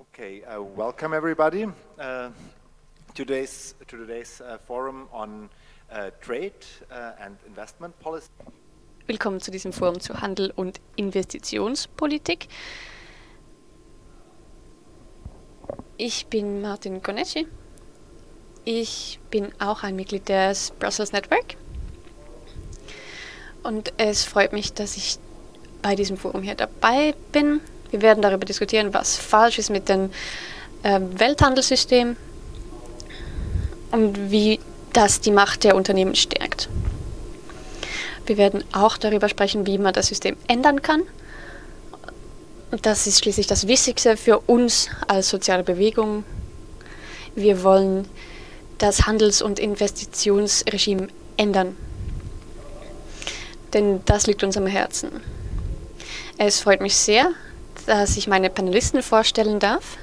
Okay, uh, welcome everybody. Uh, today's to today's uh, forum on uh, trade uh, and investment policy. Willkommen zu diesem Forum zu Handel und Investitionspolitik. Ich bin Martin Konecki. Ich bin auch ein Mitglied des Brussels Network. Und es freut mich, dass ich bei diesem Forum hier dabei bin. Wir werden darüber diskutieren, was falsch ist mit dem äh, Welthandelssystem und wie das die Macht der Unternehmen stärkt. Wir werden auch darüber sprechen, wie man das System ändern kann. Das ist schließlich das Wichtigste für uns als soziale Bewegung. Wir wollen das Handels- und Investitionsregime ändern. Denn das liegt uns am Herzen. Es freut mich sehr, dass ich meine Panelisten vorstellen darf.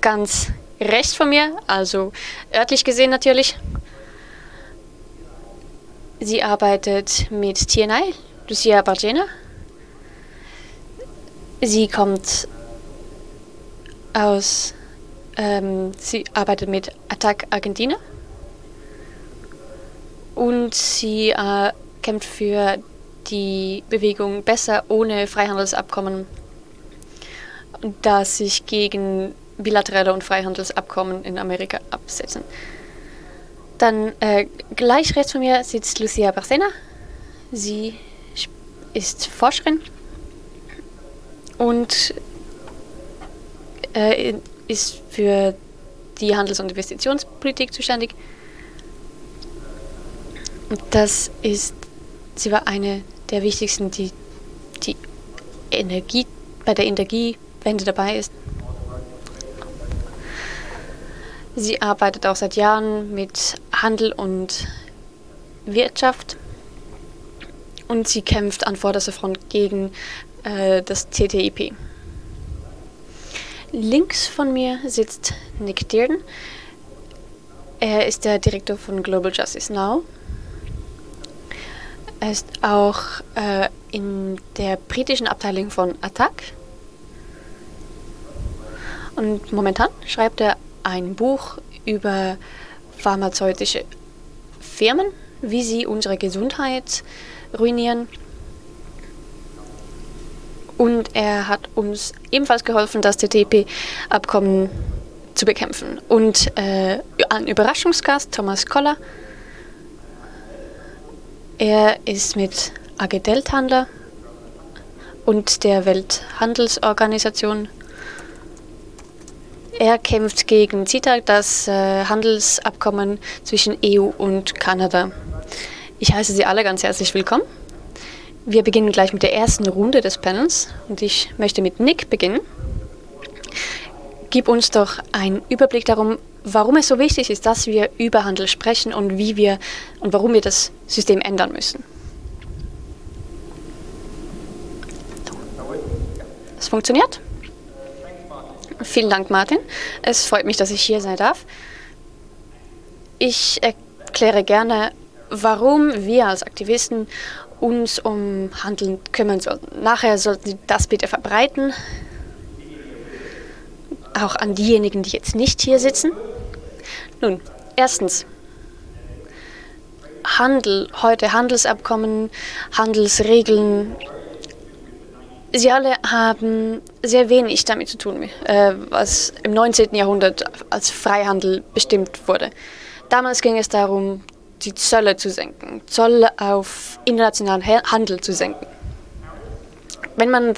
Ganz rechts von mir, also örtlich gesehen natürlich. Sie arbeitet mit TNI, Lucia Bargena. Sie kommt aus, ähm, sie arbeitet mit Attac Argentina und sie äh, kämpft für die Bewegung Besser ohne Freihandelsabkommen das sich gegen bilaterale und Freihandelsabkommen in Amerika absetzen. Dann äh, gleich rechts von mir sitzt Lucia Barcena. Sie ist Forscherin und äh, ist für die Handels- und Investitionspolitik zuständig. Das ist, sie war eine der wichtigsten, die die Energie, bei der Energie Wende dabei ist. Sie arbeitet auch seit Jahren mit Handel und Wirtschaft und sie kämpft an vorderster Front gegen äh, das TTIP. Links von mir sitzt Nick Dearden. Er ist der Direktor von Global Justice Now. Er ist auch äh, in der britischen Abteilung von Attac und momentan schreibt er ein Buch über pharmazeutische Firmen, wie sie unsere Gesundheit ruinieren. Und er hat uns ebenfalls geholfen, das TTIP-Abkommen zu bekämpfen. Und äh, ein Überraschungsgast, Thomas Koller, er ist mit AG Delthandler und der Welthandelsorganisation er kämpft gegen CETA, das äh, Handelsabkommen zwischen EU und Kanada. Ich heiße Sie alle ganz herzlich willkommen. Wir beginnen gleich mit der ersten Runde des Panels und ich möchte mit Nick beginnen. Gib uns doch einen Überblick darum, warum es so wichtig ist, dass wir über Handel sprechen und wie wir und warum wir das System ändern müssen. Es funktioniert? Vielen Dank, Martin. Es freut mich, dass ich hier sein darf. Ich erkläre gerne, warum wir als Aktivisten uns um Handeln kümmern sollten. Nachher sollten Sie das bitte verbreiten, auch an diejenigen, die jetzt nicht hier sitzen. Nun, erstens, Handel, heute Handelsabkommen, Handelsregeln, Sie alle haben sehr wenig damit zu tun, äh, was im 19. Jahrhundert als Freihandel bestimmt wurde. Damals ging es darum, die Zölle zu senken, Zoll auf internationalen Handel zu senken. Wenn man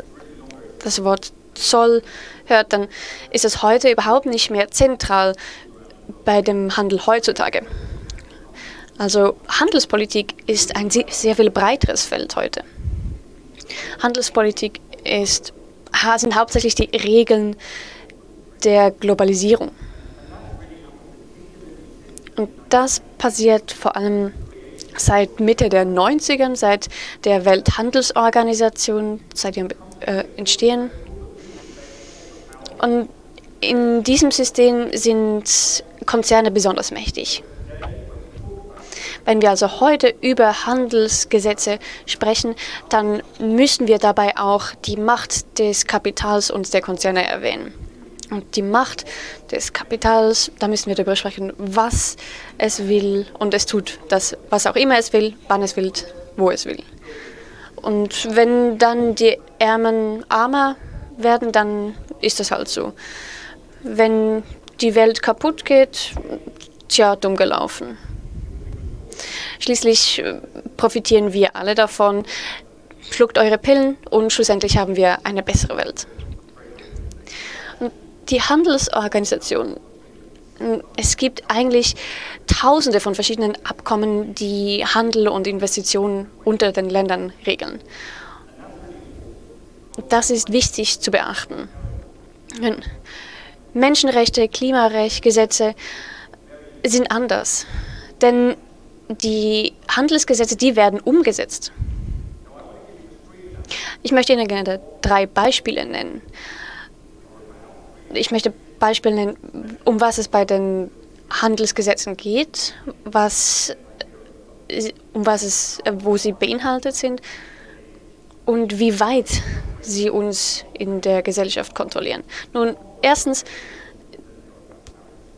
das Wort Zoll hört, dann ist es heute überhaupt nicht mehr zentral bei dem Handel heutzutage. Also Handelspolitik ist ein sehr viel breiteres Feld heute. Handelspolitik ist, sind hauptsächlich die Regeln der Globalisierung. Und das passiert vor allem seit Mitte der 90ern, seit der Welthandelsorganisation, seit ihrem äh, Entstehen. Und in diesem System sind Konzerne besonders mächtig. Wenn wir also heute über Handelsgesetze sprechen, dann müssen wir dabei auch die Macht des Kapitals und der Konzerne erwähnen. Und die Macht des Kapitals, da müssen wir darüber sprechen, was es will und es tut das, was auch immer es will, wann es will, wo es will. Und wenn dann die Ärmen armer werden, dann ist das halt so. Wenn die Welt kaputt geht, tja, dumm gelaufen. Schließlich äh, profitieren wir alle davon. Schluckt eure Pillen und schlussendlich haben wir eine bessere Welt. Die Handelsorganisation, es gibt eigentlich tausende von verschiedenen Abkommen, die Handel und Investitionen unter den Ländern regeln. Das ist wichtig zu beachten. Menschenrechte, Klimarecht, Gesetze sind anders. Denn die Handelsgesetze, die werden umgesetzt. Ich möchte Ihnen gerne drei Beispiele nennen. Ich möchte Beispiele nennen, um was es bei den Handelsgesetzen geht, was, um was es, wo sie beinhaltet sind und wie weit sie uns in der Gesellschaft kontrollieren. Nun, erstens,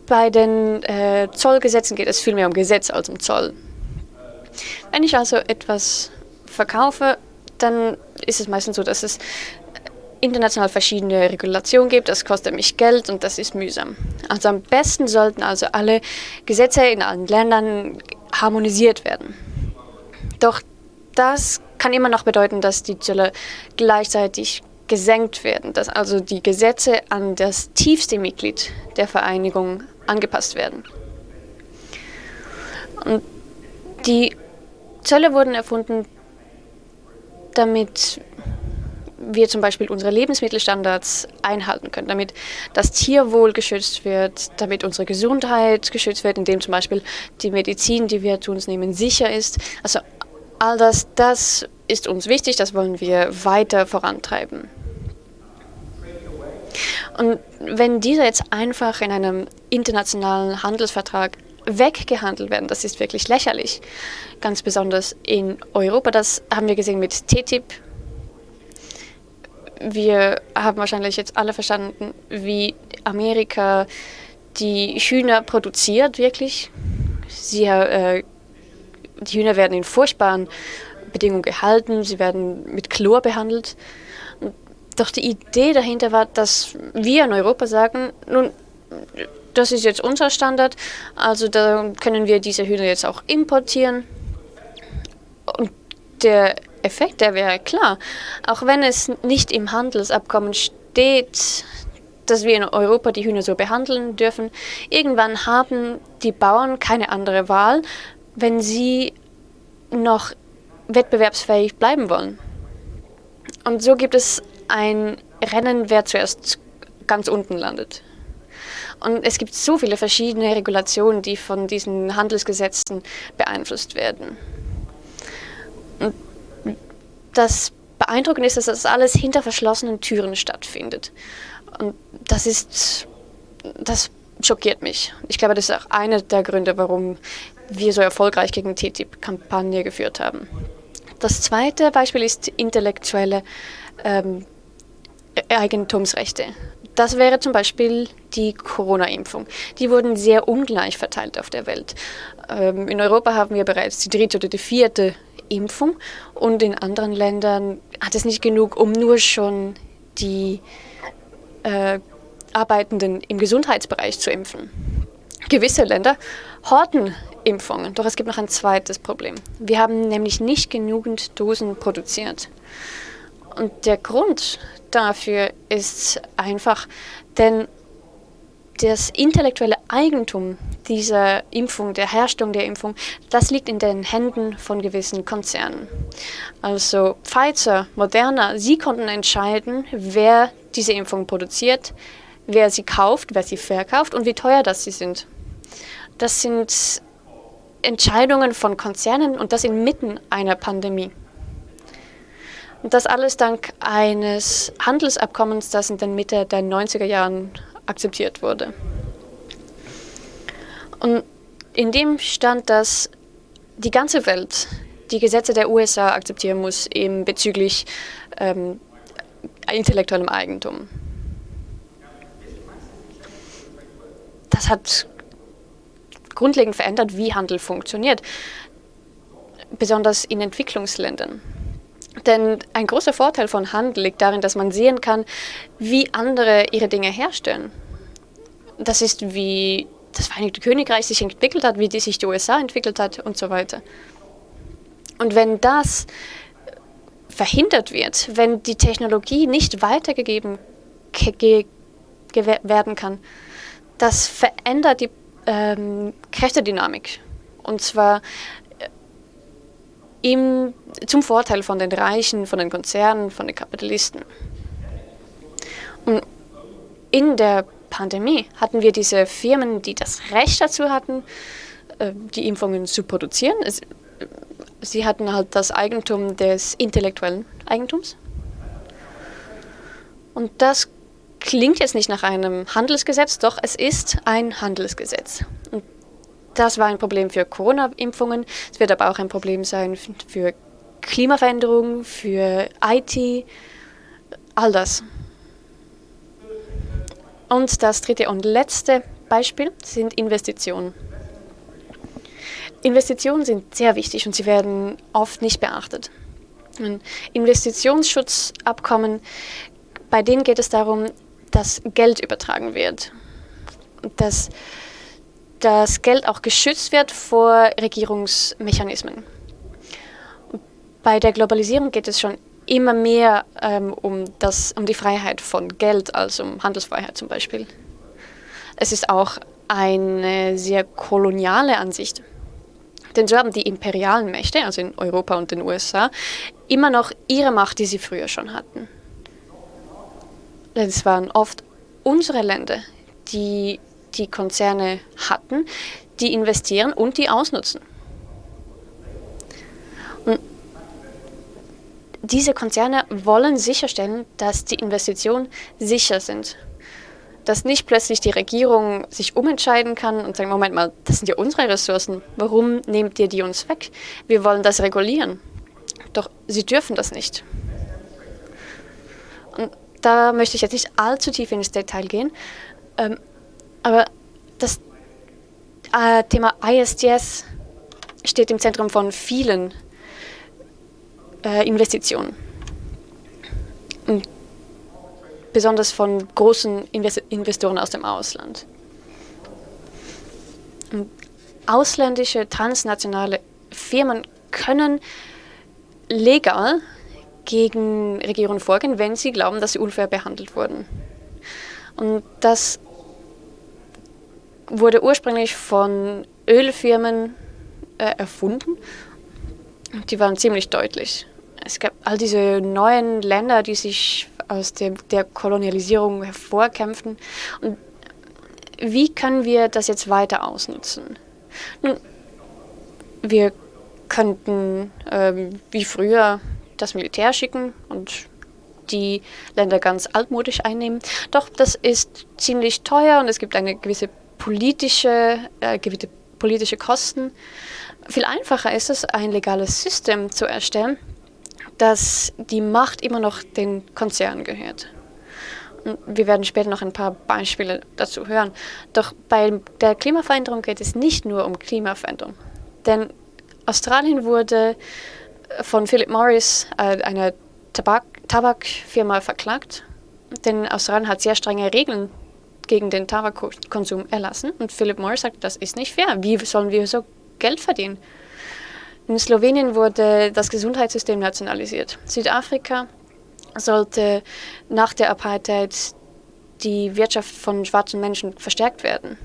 bei den äh, Zollgesetzen geht es viel mehr um Gesetz als um Zoll. Wenn ich also etwas verkaufe, dann ist es meistens so, dass es international verschiedene Regulationen gibt. Das kostet mich Geld und das ist mühsam. Also am besten sollten also alle Gesetze in allen Ländern harmonisiert werden. Doch das kann immer noch bedeuten, dass die Zölle gleichzeitig gesenkt werden, dass also die Gesetze an das tiefste Mitglied der Vereinigung angepasst werden. Und die Zölle wurden erfunden, damit wir zum Beispiel unsere Lebensmittelstandards einhalten können, damit das Tierwohl geschützt wird, damit unsere Gesundheit geschützt wird, indem zum Beispiel die Medizin, die wir zu uns nehmen, sicher ist. Also all das, das ist uns wichtig, das wollen wir weiter vorantreiben. Und wenn diese jetzt einfach in einem internationalen Handelsvertrag weggehandelt werden, das ist wirklich lächerlich. Ganz besonders in Europa, das haben wir gesehen mit TTIP. Wir haben wahrscheinlich jetzt alle verstanden, wie Amerika die Hühner produziert, wirklich. Sie, äh, die Hühner werden in furchtbaren Bedingungen gehalten, sie werden mit Chlor behandelt. Doch die Idee dahinter war, dass wir in Europa sagen, nun, das ist jetzt unser Standard, also da können wir diese Hühner jetzt auch importieren. Und der Effekt, der wäre klar. Auch wenn es nicht im Handelsabkommen steht, dass wir in Europa die Hühner so behandeln dürfen, irgendwann haben die Bauern keine andere Wahl, wenn sie noch wettbewerbsfähig bleiben wollen. Und so gibt es ein Rennen, wer zuerst ganz unten landet. Und es gibt so viele verschiedene Regulationen, die von diesen Handelsgesetzen beeinflusst werden. Und das Beeindruckende ist, dass das alles hinter verschlossenen Türen stattfindet. Und das ist, das schockiert mich. Ich glaube, das ist auch einer der Gründe, warum wir so erfolgreich gegen TTIP-Kampagne geführt haben. Das zweite Beispiel ist intellektuelle ähm, Eigentumsrechte. Das wäre zum Beispiel die Corona-Impfung. Die wurden sehr ungleich verteilt auf der Welt. Ähm, in Europa haben wir bereits die dritte oder die vierte Impfung und in anderen Ländern hat es nicht genug, um nur schon die äh, Arbeitenden im Gesundheitsbereich zu impfen. Gewisse Länder horten Impfungen, doch es gibt noch ein zweites Problem. Wir haben nämlich nicht genügend Dosen produziert. Und der Grund dafür ist einfach, denn das intellektuelle Eigentum dieser Impfung, der Herstellung der Impfung, das liegt in den Händen von gewissen Konzernen. Also Pfizer, Moderna, sie konnten entscheiden, wer diese Impfung produziert, wer sie kauft, wer sie verkauft und wie teuer das sie sind. Das sind Entscheidungen von Konzernen und das inmitten einer Pandemie. Und das alles dank eines Handelsabkommens, das in den Mitte der 90er Jahren akzeptiert wurde. Und in dem stand, dass die ganze Welt die Gesetze der USA akzeptieren muss, eben bezüglich ähm, intellektuellem Eigentum. das hat grundlegend verändert, wie Handel funktioniert, besonders in Entwicklungsländern. Denn ein großer Vorteil von Handel liegt darin, dass man sehen kann, wie andere ihre Dinge herstellen. Das ist, wie das Vereinigte Königreich sich entwickelt hat, wie die sich die USA entwickelt hat und so weiter. Und wenn das verhindert wird, wenn die Technologie nicht weitergegeben werden kann, das verändert die ähm, Kräftedynamik. Und zwar äh, im, zum Vorteil von den Reichen, von den Konzernen, von den Kapitalisten. Und in der Pandemie hatten wir diese Firmen, die das Recht dazu hatten, äh, die Impfungen zu produzieren. Sie hatten halt das Eigentum des intellektuellen Eigentums. Und das klingt jetzt nicht nach einem Handelsgesetz, doch es ist ein Handelsgesetz. Und das war ein Problem für Corona-Impfungen. Es wird aber auch ein Problem sein für Klimaveränderungen, für IT, all das. Und das dritte und letzte Beispiel sind Investitionen. Investitionen sind sehr wichtig und sie werden oft nicht beachtet. Investitionsschutzabkommen, bei denen geht es darum, dass Geld übertragen wird. Dass das Geld auch geschützt wird vor Regierungsmechanismen. Bei der Globalisierung geht es schon immer mehr ähm, um, das, um die Freiheit von Geld als um Handelsfreiheit zum Beispiel. Es ist auch eine sehr koloniale Ansicht. Denn so haben die imperialen Mächte, also in Europa und den USA, immer noch ihre Macht, die sie früher schon hatten. Es waren oft unsere Länder, die die Konzerne hatten, die investieren und die ausnutzen. Diese Konzerne wollen sicherstellen, dass die Investitionen sicher sind. Dass nicht plötzlich die Regierung sich umentscheiden kann und sagt, Moment mal, das sind ja unsere Ressourcen, warum nehmt ihr die uns weg? Wir wollen das regulieren. Doch sie dürfen das nicht. Und da möchte ich jetzt nicht allzu tief ins Detail gehen, ähm, aber das äh, Thema ISDS steht im Zentrum von vielen äh, Investitionen. Und besonders von großen Invest Investoren aus dem Ausland. Und ausländische transnationale Firmen können legal gegen Regierungen vorgehen, wenn sie glauben, dass sie unfair behandelt wurden. Und das wurde ursprünglich von Ölfirmen äh, erfunden. Die waren ziemlich deutlich. Es gab all diese neuen Länder, die sich aus dem, der Kolonialisierung hervorkämpften. Und wie können wir das jetzt weiter ausnutzen? Nun, wir könnten ähm, wie früher das Militär schicken und die Länder ganz altmodisch einnehmen. Doch das ist ziemlich teuer und es gibt eine gewisse politische, äh, gewisse politische Kosten. Viel einfacher ist es, ein legales System zu erstellen, dass die Macht immer noch den Konzernen gehört. Und wir werden später noch ein paar Beispiele dazu hören. Doch bei der Klimaveränderung geht es nicht nur um Klimaveränderung. Denn Australien wurde von Philip Morris, äh, einer Tabak Tabakfirma, verklagt. Denn Australien hat sehr strenge Regeln gegen den Tabakkonsum erlassen. Und Philip Morris sagt, das ist nicht fair. Wie sollen wir so Geld verdienen? In Slowenien wurde das Gesundheitssystem nationalisiert. Südafrika sollte nach der Apartheid die Wirtschaft von schwarzen Menschen verstärkt werden.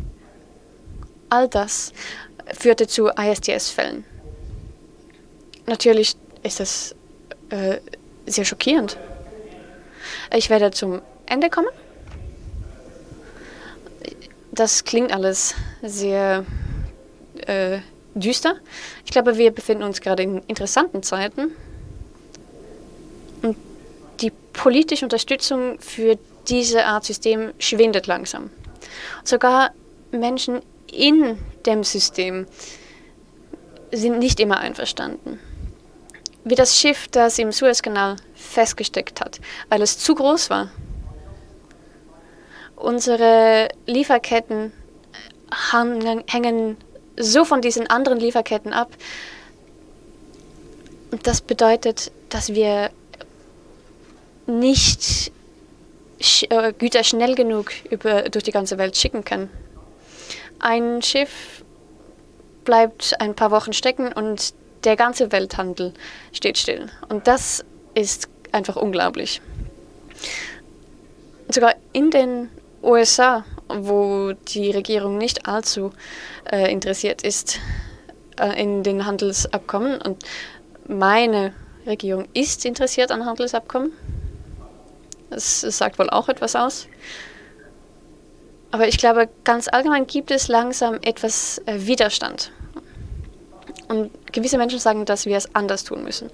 All das führte zu ISDS-Fällen. Natürlich ist das äh, sehr schockierend. Ich werde zum Ende kommen. Das klingt alles sehr äh, düster. Ich glaube, wir befinden uns gerade in interessanten Zeiten. Und die politische Unterstützung für diese Art System schwindet langsam. Sogar Menschen in dem System sind nicht immer einverstanden wie das Schiff, das im Suezkanal festgesteckt hat, weil es zu groß war. Unsere Lieferketten hängen so von diesen anderen Lieferketten ab. Das bedeutet, dass wir nicht äh, Güter schnell genug über, durch die ganze Welt schicken können. Ein Schiff bleibt ein paar Wochen stecken und der ganze Welthandel steht still. Und das ist einfach unglaublich. Sogar in den USA, wo die Regierung nicht allzu äh, interessiert ist äh, in den Handelsabkommen und meine Regierung ist interessiert an Handelsabkommen. Das, das sagt wohl auch etwas aus. Aber ich glaube, ganz allgemein gibt es langsam etwas äh, Widerstand. Und gewisse Menschen sagen, dass wir es anders tun müssen.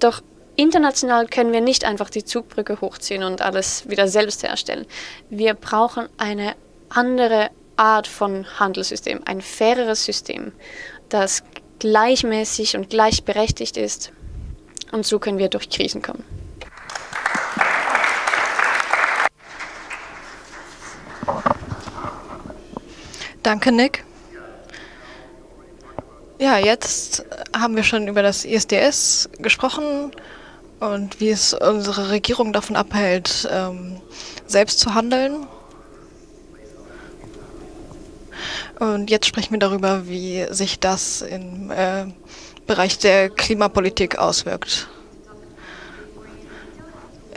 Doch international können wir nicht einfach die Zugbrücke hochziehen und alles wieder selbst herstellen. Wir brauchen eine andere Art von Handelssystem, ein faireres System, das gleichmäßig und gleichberechtigt ist. Und so können wir durch Krisen kommen. Danke, Nick. Ja, jetzt haben wir schon über das ISDS gesprochen und wie es unsere Regierung davon abhält, ähm, selbst zu handeln. Und jetzt sprechen wir darüber, wie sich das im äh, Bereich der Klimapolitik auswirkt.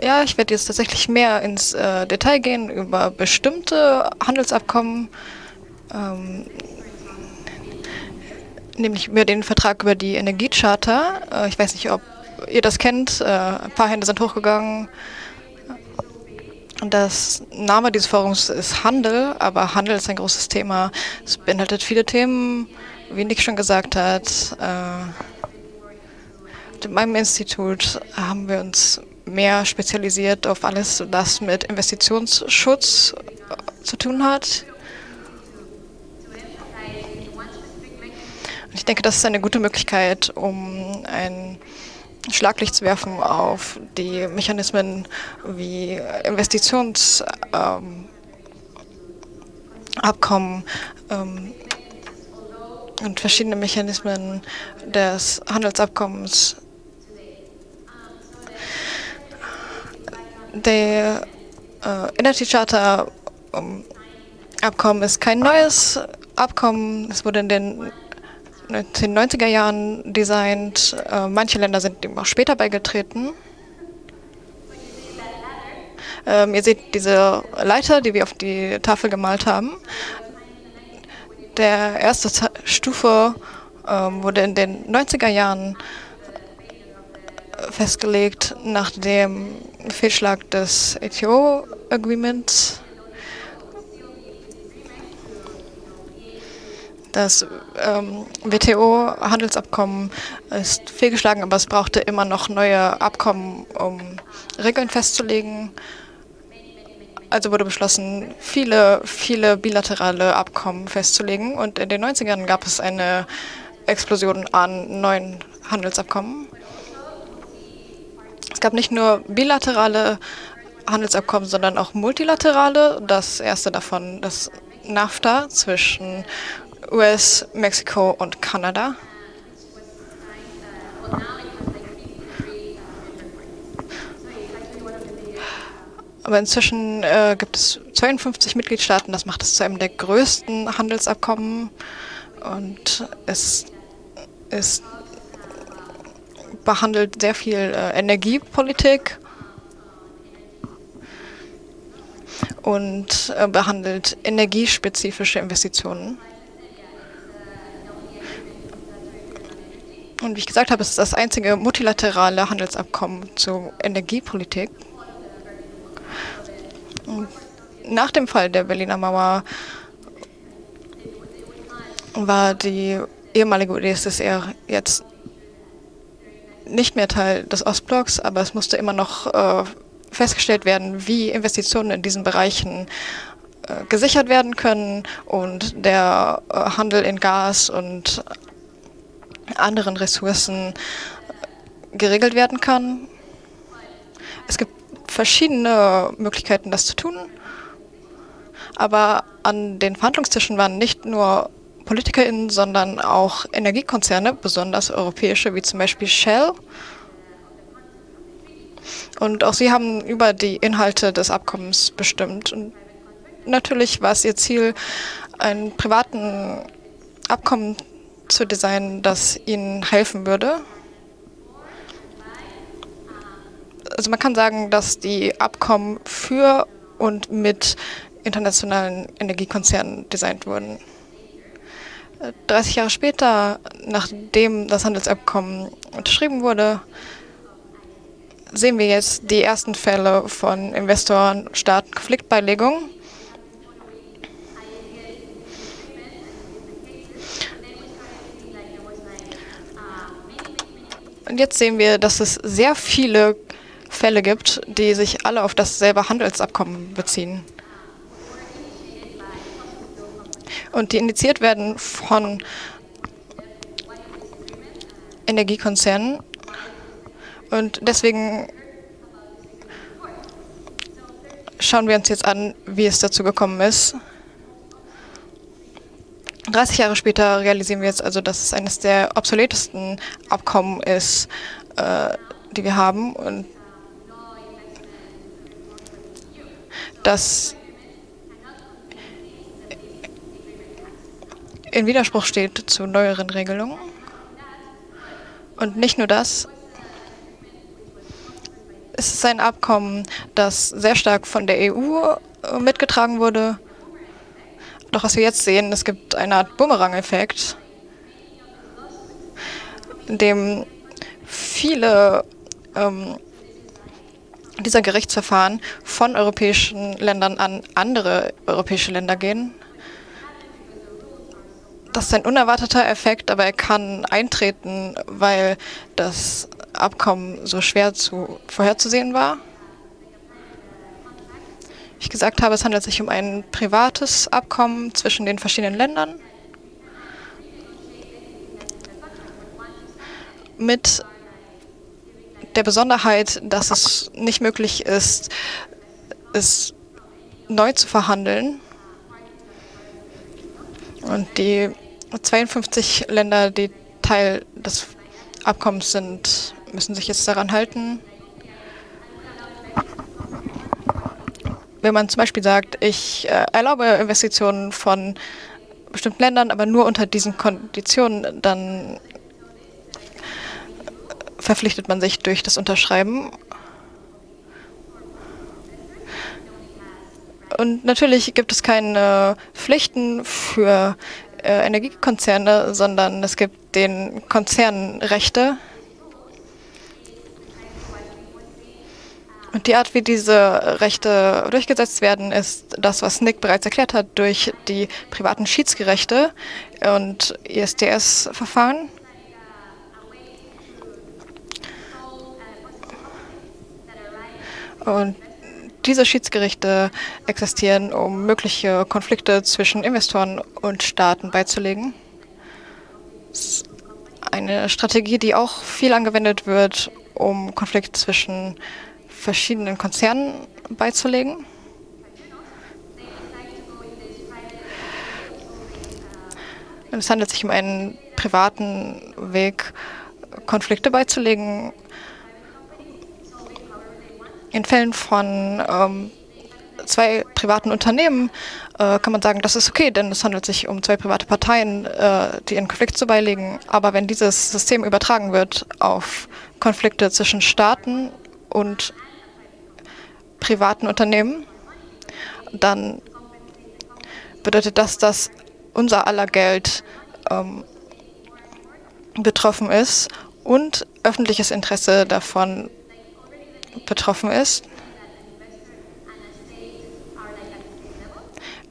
Ja, ich werde jetzt tatsächlich mehr ins äh, Detail gehen über bestimmte Handelsabkommen, ähm, nämlich über den Vertrag über die Energiecharta. Äh, ich weiß nicht, ob ihr das kennt. Äh, ein paar Hände sind hochgegangen. Das Name dieses Forums ist Handel, aber Handel ist ein großes Thema. Es beinhaltet viele Themen, wie Nick schon gesagt hat. Äh, in meinem Institut haben wir uns mehr spezialisiert auf alles, was mit Investitionsschutz zu tun hat. Ich denke, das ist eine gute Möglichkeit, um ein Schlaglicht zu werfen auf die Mechanismen wie Investitionsabkommen ähm, ähm, und verschiedene Mechanismen des Handelsabkommens. Der äh, Energy Charter um, Abkommen ist kein neues Abkommen. Es wurde in den den 90er Jahren designt. Äh, manche Länder sind dem auch später beigetreten. Ähm, ihr seht diese Leiter, die wir auf die Tafel gemalt haben. Der erste Z Stufe ähm, wurde in den 90er Jahren äh, festgelegt nach dem Fehlschlag des ATO Agreements Das ähm, WTO-Handelsabkommen ist fehlgeschlagen, aber es brauchte immer noch neue Abkommen, um Regeln festzulegen. Also wurde beschlossen, viele, viele bilaterale Abkommen festzulegen. Und in den 90ern gab es eine Explosion an neuen Handelsabkommen. Es gab nicht nur bilaterale Handelsabkommen, sondern auch multilaterale. Das erste davon, das NAFTA zwischen US, Mexiko und Kanada. Aber inzwischen äh, gibt es 52 Mitgliedstaaten. Das macht es zu einem der größten Handelsabkommen. Und es ist, behandelt sehr viel äh, Energiepolitik und äh, behandelt energiespezifische Investitionen. Und wie ich gesagt habe, ist es das einzige multilaterale Handelsabkommen zur Energiepolitik. Und nach dem Fall der Berliner Mauer war die ehemalige UdSSR jetzt nicht mehr Teil des Ostblocks, aber es musste immer noch äh, festgestellt werden, wie Investitionen in diesen Bereichen äh, gesichert werden können und der äh, Handel in Gas und anderen Ressourcen geregelt werden kann. Es gibt verschiedene Möglichkeiten, das zu tun. Aber an den Verhandlungstischen waren nicht nur PolitikerInnen, sondern auch Energiekonzerne, besonders europäische, wie zum Beispiel Shell. Und auch sie haben über die Inhalte des Abkommens bestimmt. Und natürlich war es ihr Ziel, einen privaten Abkommen zu designen, das ihnen helfen würde. Also man kann sagen, dass die Abkommen für und mit internationalen Energiekonzernen designt wurden. 30 Jahre später, nachdem das Handelsabkommen unterschrieben wurde, sehen wir jetzt die ersten Fälle von Investoren-Staat-Konfliktbeilegung. Und jetzt sehen wir, dass es sehr viele Fälle gibt, die sich alle auf dasselbe Handelsabkommen beziehen. Und die initiiert werden von Energiekonzernen. Und deswegen schauen wir uns jetzt an, wie es dazu gekommen ist. 30 Jahre später realisieren wir jetzt also, dass es eines der obsoletesten Abkommen ist, äh, die wir haben und dass in Widerspruch steht zu neueren Regelungen. Und nicht nur das, es ist ein Abkommen, das sehr stark von der EU äh, mitgetragen wurde doch was wir jetzt sehen, es gibt eine Art Bumerang-Effekt, in dem viele ähm, dieser Gerichtsverfahren von europäischen Ländern an andere europäische Länder gehen. Das ist ein unerwarteter Effekt, aber er kann eintreten, weil das Abkommen so schwer zu vorherzusehen war ich gesagt habe, es handelt sich um ein privates Abkommen zwischen den verschiedenen Ländern mit der Besonderheit, dass es nicht möglich ist, es neu zu verhandeln. Und die 52 Länder, die Teil des Abkommens sind, müssen sich jetzt daran halten. Wenn man zum Beispiel sagt, ich äh, erlaube Investitionen von bestimmten Ländern, aber nur unter diesen Konditionen, dann verpflichtet man sich durch das Unterschreiben. Und natürlich gibt es keine Pflichten für äh, Energiekonzerne, sondern es gibt den Konzernen Rechte, Und die Art, wie diese Rechte durchgesetzt werden, ist das, was Nick bereits erklärt hat, durch die privaten Schiedsgerichte und ISDS-Verfahren. Und diese Schiedsgerichte existieren, um mögliche Konflikte zwischen Investoren und Staaten beizulegen. Eine Strategie, die auch viel angewendet wird, um Konflikte zwischen verschiedenen Konzernen beizulegen. Es handelt sich um einen privaten Weg, Konflikte beizulegen. In Fällen von ähm, zwei privaten Unternehmen äh, kann man sagen, das ist okay, denn es handelt sich um zwei private Parteien, äh, die einen Konflikt zu beilegen. Aber wenn dieses System übertragen wird auf Konflikte zwischen Staaten und privaten Unternehmen, dann bedeutet das, dass unser aller Geld ähm, betroffen ist und öffentliches Interesse davon betroffen ist.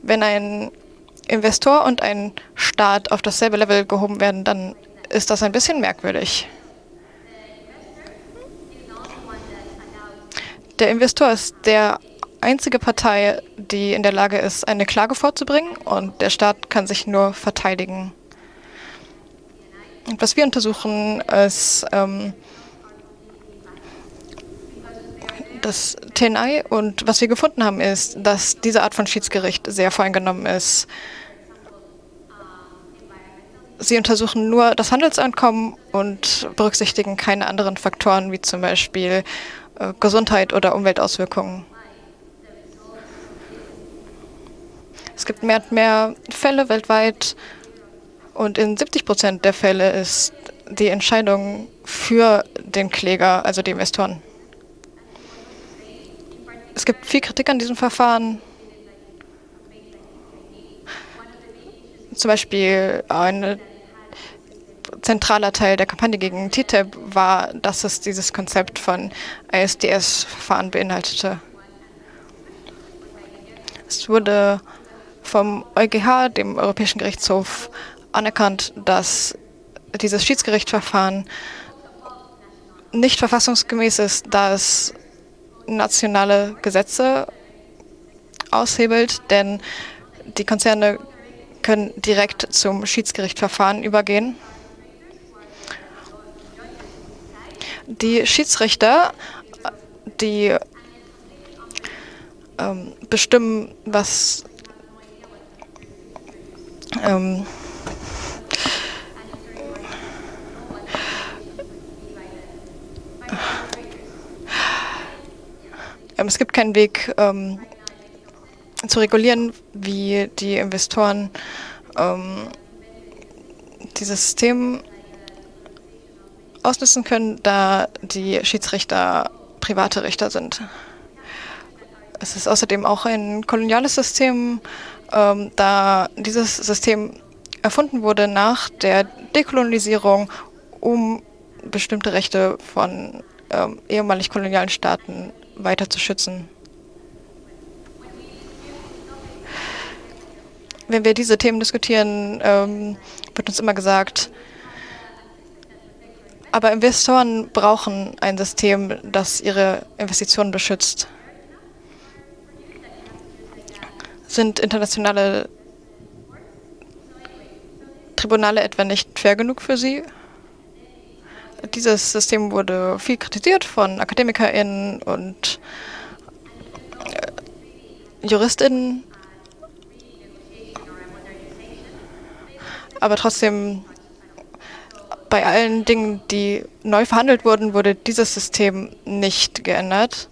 Wenn ein Investor und ein Staat auf dasselbe Level gehoben werden, dann ist das ein bisschen merkwürdig. Der Investor ist der einzige Partei, die in der Lage ist, eine Klage vorzubringen und der Staat kann sich nur verteidigen. Und was wir untersuchen, ist ähm, das TNI und was wir gefunden haben, ist, dass diese Art von Schiedsgericht sehr voreingenommen ist. Sie untersuchen nur das Handelseinkommen und berücksichtigen keine anderen Faktoren wie zum Beispiel Gesundheit oder Umweltauswirkungen. Es gibt mehr und mehr Fälle weltweit und in 70 Prozent der Fälle ist die Entscheidung für den Kläger, also die Investoren. Es gibt viel Kritik an diesem Verfahren. Zum Beispiel ein zentraler Teil der Kampagne gegen TTIP war, dass es dieses Konzept von ISDS-Verfahren beinhaltete. Es wurde vom EuGH, dem Europäischen Gerichtshof, anerkannt, dass dieses Schiedsgerichtsverfahren nicht verfassungsgemäß ist, da es nationale Gesetze aushebelt, denn die Konzerne können direkt zum Schiedsgerichtsverfahren übergehen. Die Schiedsrichter, die ähm, bestimmen, was ähm, Ähm, es gibt keinen Weg ähm, zu regulieren, wie die Investoren ähm, dieses System ausnutzen können, da die Schiedsrichter private Richter sind. Es ist außerdem auch ein koloniales System, ähm, da dieses System erfunden wurde nach der Dekolonisierung, um bestimmte Rechte von ähm, ehemalig kolonialen Staaten weiter zu schützen. Wenn wir diese Themen diskutieren, ähm, wird uns immer gesagt, aber Investoren brauchen ein System, das ihre Investitionen beschützt. Sind internationale Tribunale etwa nicht fair genug für sie? Dieses System wurde viel kritisiert von AkademikerInnen und äh, JuristInnen. Aber trotzdem, bei allen Dingen, die neu verhandelt wurden, wurde dieses System nicht geändert.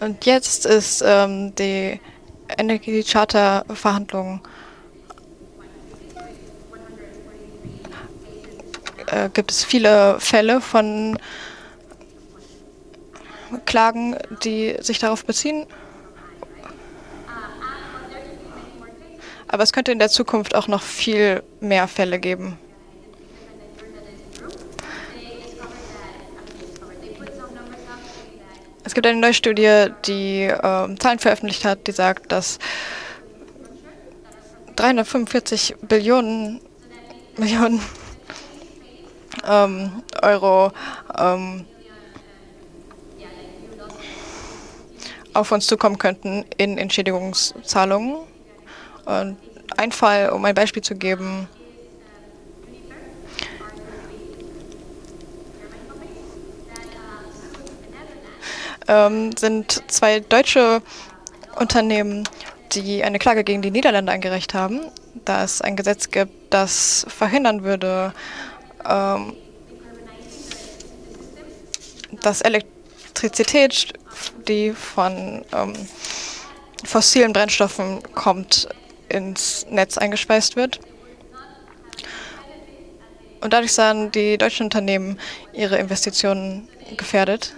Und jetzt ist ähm, die Energiecharta-Verhandlungen äh, gibt es viele Fälle von Klagen, die sich darauf beziehen. Aber es könnte in der Zukunft auch noch viel mehr Fälle geben. Es gibt eine neue Studie, die äh, Zahlen veröffentlicht hat, die sagt, dass 345 Billionen Millionen ähm, Euro ähm, auf uns zukommen könnten in Entschädigungszahlungen. Ein Fall, um ein Beispiel zu geben, ähm, sind zwei deutsche Unternehmen, die eine Klage gegen die Niederlande eingereicht haben, da es ein Gesetz gibt, das verhindern würde, ähm, dass Elektrizität, die von ähm, fossilen Brennstoffen kommt, ins Netz eingespeist wird. Und dadurch sahen die deutschen Unternehmen ihre Investitionen gefährdet.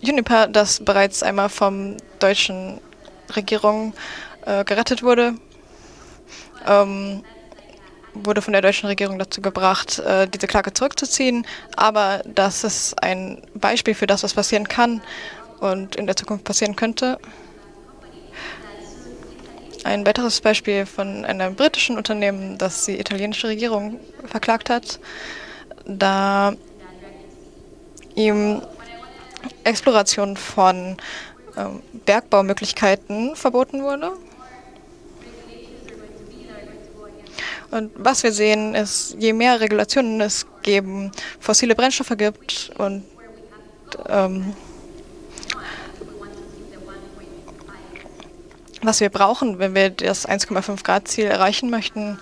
Juniper, das bereits einmal vom deutschen Regierung äh, gerettet wurde, ähm, wurde von der deutschen Regierung dazu gebracht, äh, diese Klage zurückzuziehen. Aber das ist ein Beispiel für das, was passieren kann und in der Zukunft passieren könnte. Ein weiteres Beispiel von einem britischen Unternehmen, das die italienische Regierung verklagt hat, da ihm Exploration von ähm, Bergbaumöglichkeiten verboten wurde. Und was wir sehen, ist, je mehr Regulationen es geben, fossile Brennstoffe gibt und ähm, was wir brauchen, wenn wir das 1,5 Grad Ziel erreichen möchten,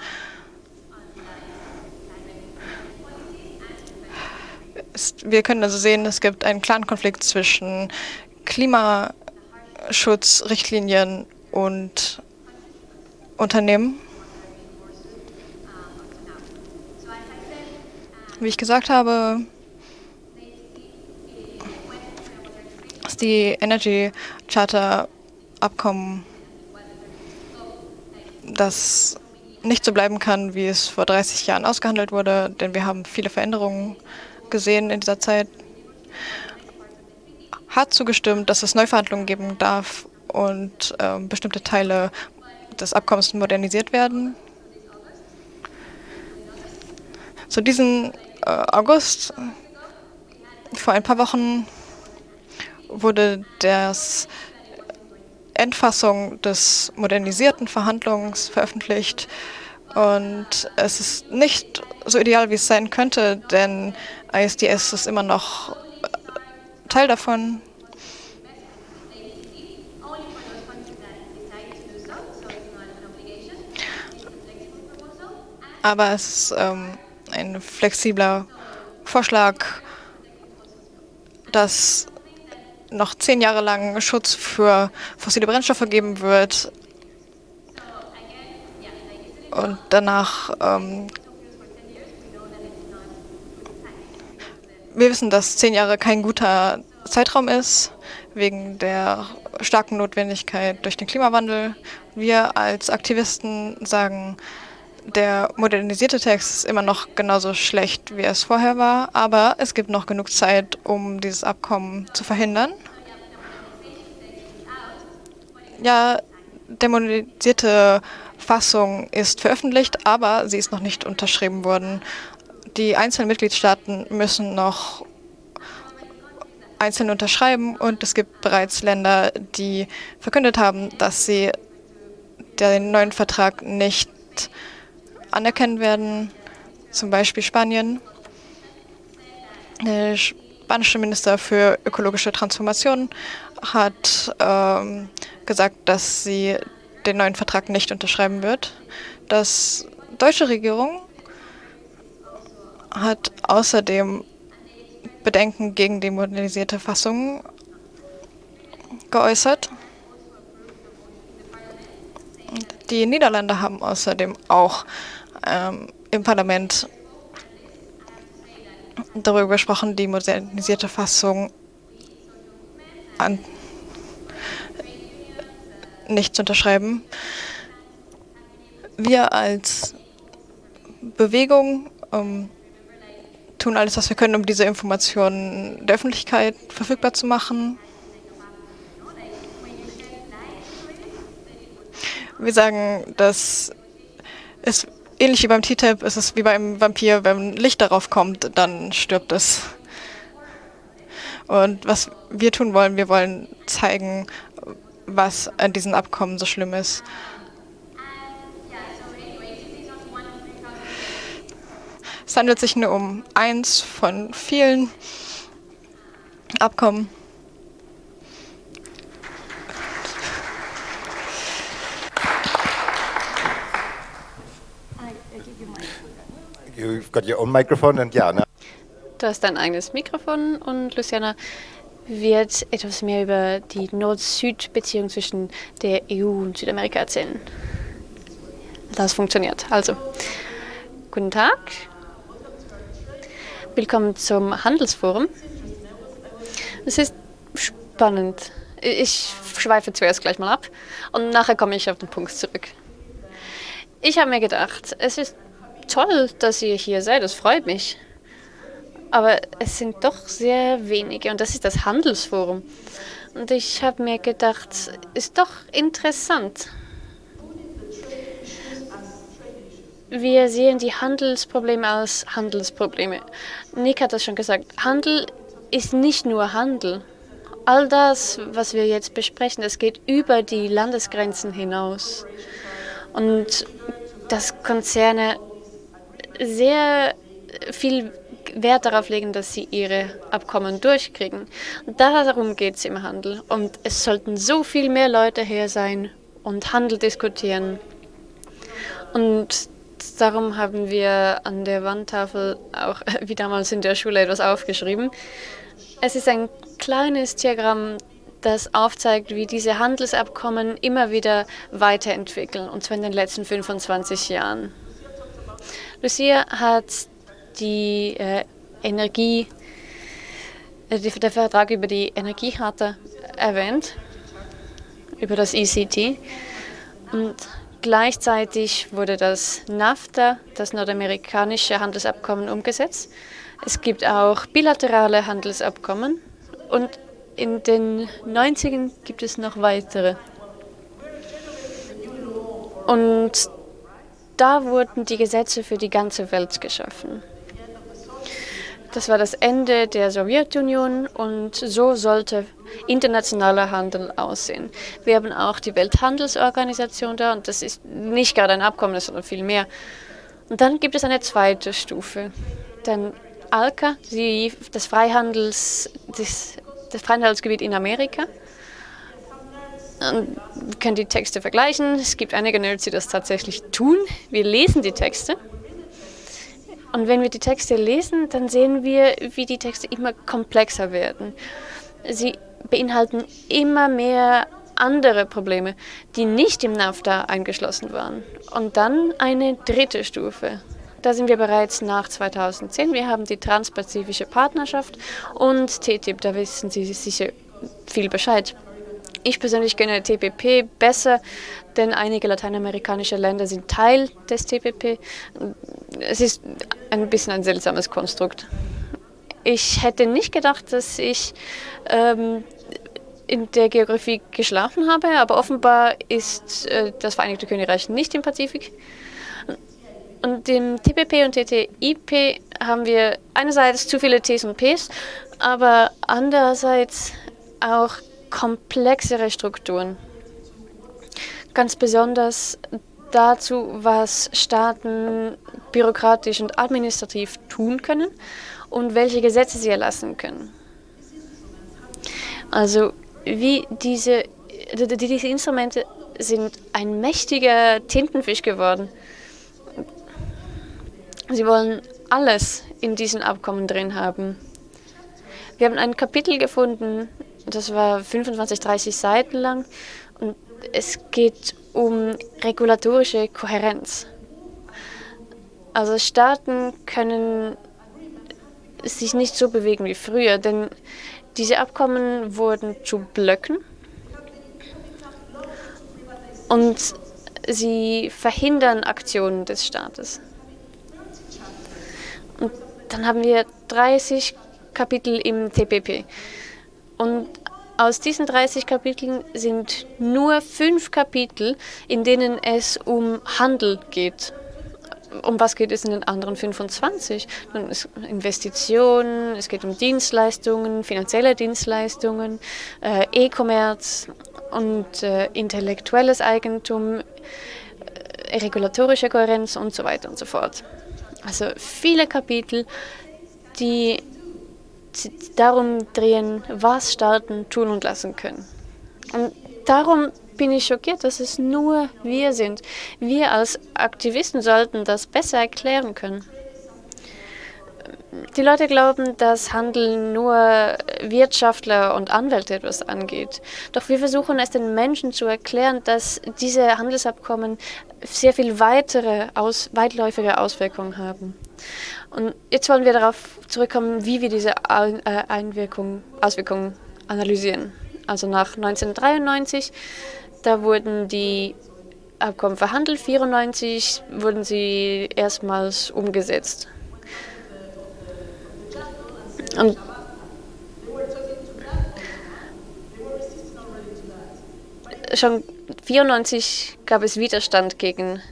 ist, wir können also sehen, es gibt einen klaren Konflikt zwischen Klimaschutzrichtlinien und Unternehmen. Wie ich gesagt habe, ist die Energy Charter Abkommen, das nicht so bleiben kann, wie es vor 30 Jahren ausgehandelt wurde, denn wir haben viele Veränderungen gesehen in dieser Zeit, hat zugestimmt, dass es Neuverhandlungen geben darf und äh, bestimmte Teile des Abkommens modernisiert werden. Zu diesem äh, August, vor ein paar Wochen, wurde das Endfassung des modernisierten Verhandlungs veröffentlicht. Und es ist nicht so ideal, wie es sein könnte, denn ISDS ist immer noch Teil davon. Aber es ähm, ein flexibler Vorschlag, dass noch zehn Jahre lang Schutz für fossile Brennstoffe geben wird. Und danach, ähm, wir wissen, dass zehn Jahre kein guter Zeitraum ist, wegen der starken Notwendigkeit durch den Klimawandel. Wir als Aktivisten sagen, der modernisierte Text ist immer noch genauso schlecht, wie es vorher war, aber es gibt noch genug Zeit, um dieses Abkommen zu verhindern. Ja, der modernisierte Fassung ist veröffentlicht, aber sie ist noch nicht unterschrieben worden. Die einzelnen Mitgliedstaaten müssen noch einzeln unterschreiben und es gibt bereits Länder, die verkündet haben, dass sie den neuen Vertrag nicht anerkennen werden, zum Beispiel Spanien. Der spanische Minister für ökologische Transformation hat ähm, gesagt, dass sie den neuen Vertrag nicht unterschreiben wird. Das deutsche Regierung hat außerdem Bedenken gegen die modernisierte Fassung geäußert. Die Niederlande haben außerdem auch ähm, im Parlament darüber gesprochen, die modernisierte Fassung an nicht zu unterschreiben. Wir als Bewegung ähm, tun alles, was wir können, um diese Informationen der Öffentlichkeit verfügbar zu machen. Wir sagen, dass es ähnlich wie beim T-Tab ist es wie beim Vampir, wenn Licht darauf kommt, dann stirbt es. Und was wir tun wollen, wir wollen zeigen, was an diesen Abkommen so schlimm ist. Es handelt sich nur um eins von vielen Abkommen. You've got your own microphone and yeah. Ne? Du hast dein eigenes Mikrofon und Luciana wird etwas mehr über die Nord-Süd-Beziehung zwischen der EU und Südamerika erzählen. Das funktioniert. Also, guten Tag. Willkommen zum Handelsforum. Es ist spannend. Ich schweife zuerst gleich mal ab und nachher komme ich auf den Punkt zurück. Ich habe mir gedacht, es ist toll, dass ihr hier seid, das freut mich. Aber es sind doch sehr wenige und das ist das Handelsforum. Und ich habe mir gedacht, ist doch interessant. Wir sehen die Handelsprobleme als Handelsprobleme. Nick hat das schon gesagt. Handel ist nicht nur Handel. all das, was wir jetzt besprechen, das geht über die Landesgrenzen hinaus. Und dass Konzerne sehr viel Wert darauf legen, dass sie ihre Abkommen durchkriegen. Darum geht es im Handel. Und es sollten so viel mehr Leute hier sein und Handel diskutieren. Und darum haben wir an der Wandtafel auch wie damals in der Schule etwas aufgeschrieben. Es ist ein kleines Diagramm, das aufzeigt, wie diese Handelsabkommen immer wieder weiterentwickeln, und zwar in den letzten 25 Jahren. Lucia hat die äh, Energie, äh, der Vertrag über die Energiekarte erwähnt, über das ECT. Und gleichzeitig wurde das NAFTA, das nordamerikanische Handelsabkommen, umgesetzt. Es gibt auch bilaterale Handelsabkommen und in den 90ern gibt es noch weitere. Und da wurden die Gesetze für die ganze Welt geschaffen. Das war das Ende der Sowjetunion und so sollte internationaler Handel aussehen. Wir haben auch die Welthandelsorganisation da und das ist nicht gerade ein Abkommen, sondern viel mehr. Und dann gibt es eine zweite Stufe. Denn ALCA, die, das, Freihandels, das, das Freihandelsgebiet in Amerika. Und wir können die Texte vergleichen. Es gibt einige Nerds, die das tatsächlich tun. Wir lesen die Texte. Und wenn wir die Texte lesen, dann sehen wir, wie die Texte immer komplexer werden. Sie beinhalten immer mehr andere Probleme, die nicht im NAFTA eingeschlossen waren. Und dann eine dritte Stufe. Da sind wir bereits nach 2010. Wir haben die Transpazifische Partnerschaft und TTIP, da wissen Sie sicher viel Bescheid. Ich persönlich kenne TPP besser, denn einige lateinamerikanische Länder sind Teil des TPP. Es ist ein bisschen ein seltsames Konstrukt. Ich hätte nicht gedacht, dass ich ähm, in der Geografie geschlafen habe, aber offenbar ist äh, das Vereinigte Königreich nicht im Pazifik. Und im TPP und TTIP haben wir einerseits zu viele Ts und Ps, aber andererseits auch komplexere Strukturen. Ganz besonders dazu, was Staaten bürokratisch und administrativ tun können und welche Gesetze sie erlassen können. Also wie diese, diese Instrumente sind ein mächtiger Tintenfisch geworden. Sie wollen alles in diesen Abkommen drin haben. Wir haben ein Kapitel gefunden, das war 25, 30 Seiten lang und es geht um regulatorische Kohärenz. Also Staaten können sich nicht so bewegen wie früher, denn diese Abkommen wurden zu Blöcken und sie verhindern Aktionen des Staates. Und dann haben wir 30 Kapitel im TPP. Und aus diesen 30 Kapiteln sind nur fünf Kapitel, in denen es um Handel geht. Um was geht es in den anderen 25? Investitionen, es geht um Dienstleistungen, finanzielle Dienstleistungen, äh, E-Commerce und äh, intellektuelles Eigentum, äh, regulatorische Kohärenz und so weiter und so fort. Also viele Kapitel, die darum drehen, was Staaten tun und lassen können. Und darum bin ich schockiert, dass es nur wir sind. Wir als Aktivisten sollten das besser erklären können. Die Leute glauben, dass Handel nur Wirtschaftler und Anwälte etwas angeht. Doch wir versuchen es den Menschen zu erklären, dass diese Handelsabkommen sehr viel weitere, aus, weitläufige Auswirkungen haben. Und jetzt wollen wir darauf zurückkommen, wie wir diese äh, Einwirkungen, Auswirkungen analysieren. Also nach 1993, da wurden die Abkommen verhandelt, 1994 wurden sie erstmals umgesetzt. Und schon 1994 gab es Widerstand gegen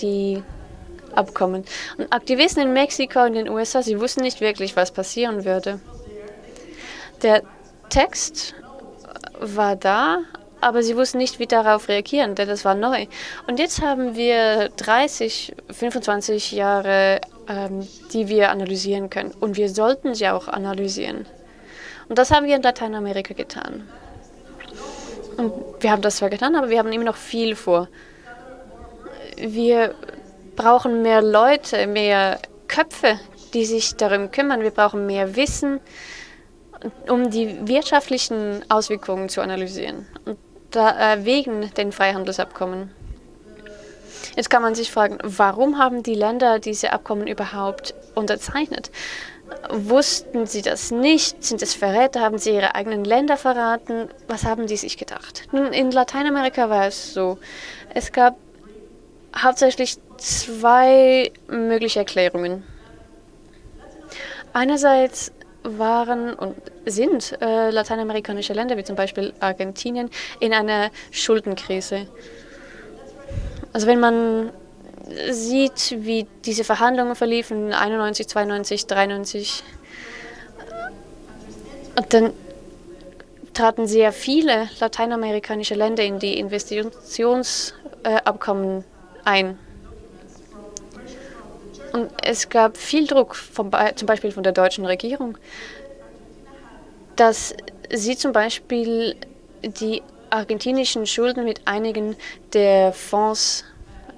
die Abkommen. Und Aktivisten in Mexiko und den USA, sie wussten nicht wirklich, was passieren würde. Der Text war da, aber sie wussten nicht, wie darauf reagieren, denn das war neu. Und jetzt haben wir 30, 25 Jahre, ähm, die wir analysieren können. Und wir sollten sie auch analysieren. Und das haben wir in Lateinamerika getan. Und wir haben das zwar getan, aber wir haben immer noch viel vor. Wir brauchen mehr Leute, mehr Köpfe, die sich darum kümmern. Wir brauchen mehr Wissen, um die wirtschaftlichen Auswirkungen zu analysieren. Und da, äh, wegen den Freihandelsabkommen. Jetzt kann man sich fragen, warum haben die Länder diese Abkommen überhaupt unterzeichnet? Wussten sie das nicht? Sind es Verräter? Haben sie ihre eigenen Länder verraten? Was haben die sich gedacht? Nun, in Lateinamerika war es so. Es gab hauptsächlich zwei mögliche Erklärungen. Einerseits waren und sind äh, lateinamerikanische Länder, wie zum Beispiel Argentinien, in einer Schuldenkrise. Also wenn man sieht, wie diese Verhandlungen verliefen, 91, 92, 93, und dann traten sehr viele lateinamerikanische Länder in die Investitionsabkommen ein. Und es gab viel Druck, vom, zum Beispiel von der deutschen Regierung, dass sie zum Beispiel die argentinischen Schulden mit einigen der Fonds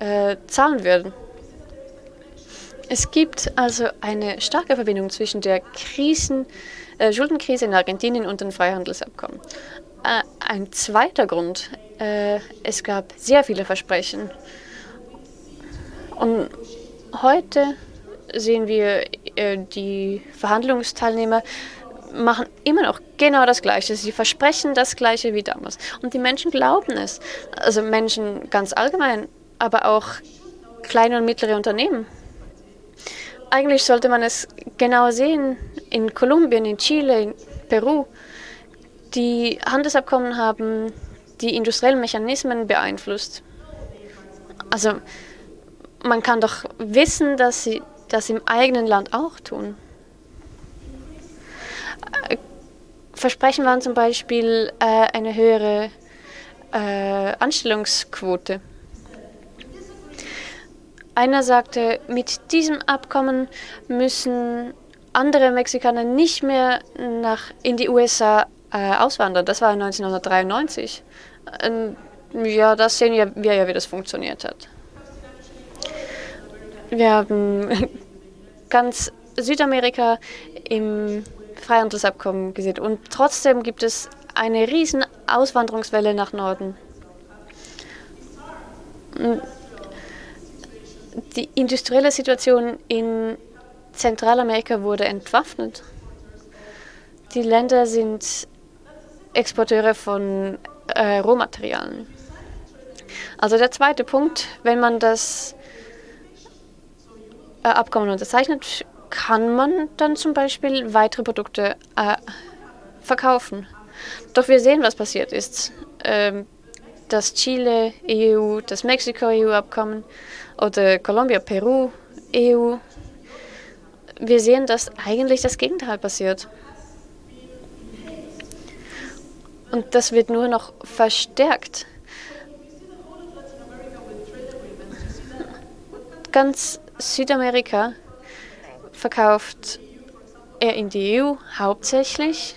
äh, zahlen würden. Es gibt also eine starke Verbindung zwischen der Krisen, äh, Schuldenkrise in Argentinien und dem Freihandelsabkommen. Äh, ein zweiter Grund, äh, es gab sehr viele Versprechen. Und Heute sehen wir, äh, die Verhandlungsteilnehmer machen immer noch genau das Gleiche. Sie versprechen das Gleiche wie damals. Und die Menschen glauben es. Also Menschen ganz allgemein, aber auch kleine und mittlere Unternehmen. Eigentlich sollte man es genau sehen. In Kolumbien, in Chile, in Peru. Die Handelsabkommen haben die industriellen Mechanismen beeinflusst. Also man kann doch wissen, dass sie das im eigenen Land auch tun. Versprechen waren zum Beispiel äh, eine höhere äh, Anstellungsquote. Einer sagte, mit diesem Abkommen müssen andere Mexikaner nicht mehr nach, in die USA äh, auswandern. Das war 1993. Ähm, ja, das sehen wir ja, wie das funktioniert hat. Wir haben ganz Südamerika im Freihandelsabkommen gesehen und trotzdem gibt es eine riesen Auswanderungswelle nach Norden. Die industrielle Situation in Zentralamerika wurde entwaffnet. Die Länder sind Exporteure von äh, Rohmaterialien. Also der zweite Punkt, wenn man das äh, Abkommen unterzeichnet, kann man dann zum Beispiel weitere Produkte äh, verkaufen. Doch wir sehen, was passiert ist. Ähm, das Chile-EU, das Mexiko-EU-Abkommen oder Kolumbia-Peru-EU. Wir sehen, dass eigentlich das Gegenteil passiert. Und das wird nur noch verstärkt. Ganz Südamerika verkauft er in die EU hauptsächlich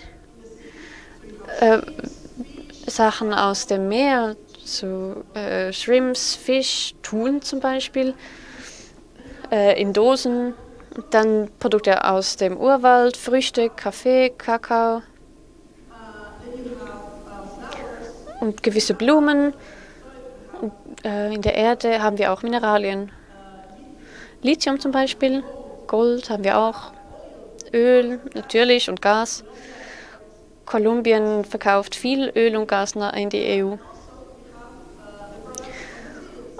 äh, Sachen aus dem Meer, so äh, Shrimps, Fisch, Thun zum Beispiel, äh, in Dosen. Dann Produkte aus dem Urwald, Früchte, Kaffee, Kakao und gewisse Blumen. Und, äh, in der Erde haben wir auch Mineralien. Lithium zum Beispiel, Gold haben wir auch, Öl natürlich und Gas. Kolumbien verkauft viel Öl und Gas in die EU.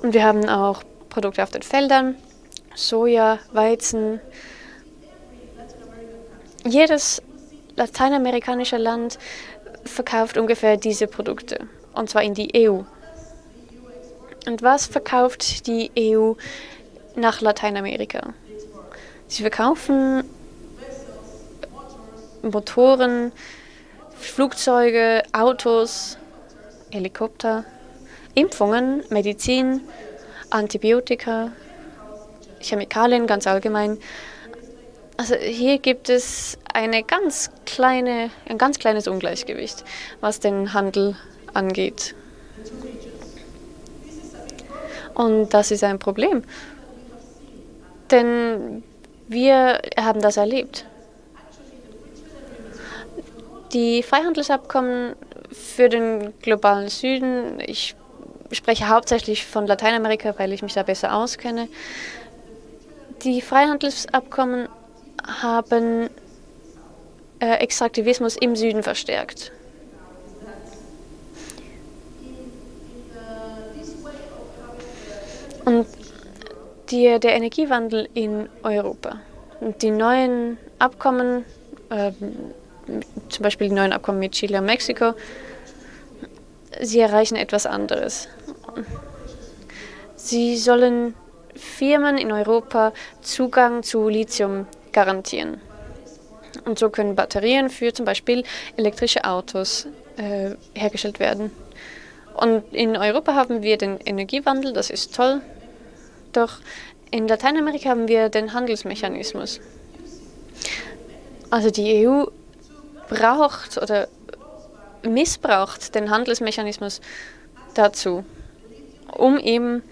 Und wir haben auch Produkte auf den Feldern, Soja, Weizen. Jedes lateinamerikanische Land verkauft ungefähr diese Produkte, und zwar in die EU. Und was verkauft die EU nach Lateinamerika. Sie verkaufen Motoren Flugzeuge, Autos, Helikopter, Impfungen, Medizin, Antibiotika, Chemikalien ganz allgemein. Also hier gibt es eine ganz kleine, ein ganz kleines Ungleichgewicht, was den Handel angeht. Und das ist ein Problem. Denn wir haben das erlebt. Die Freihandelsabkommen für den globalen Süden, ich spreche hauptsächlich von Lateinamerika, weil ich mich da besser auskenne. Die Freihandelsabkommen haben äh, Extraktivismus im Süden verstärkt. Und die, der Energiewandel in Europa und die neuen Abkommen, äh, zum Beispiel die neuen Abkommen mit Chile und Mexiko, sie erreichen etwas anderes. Sie sollen Firmen in Europa Zugang zu Lithium garantieren. Und so können Batterien für zum Beispiel elektrische Autos äh, hergestellt werden. Und in Europa haben wir den Energiewandel, das ist toll. Doch in Lateinamerika haben wir den Handelsmechanismus. Also die EU braucht oder missbraucht den Handelsmechanismus dazu, um eben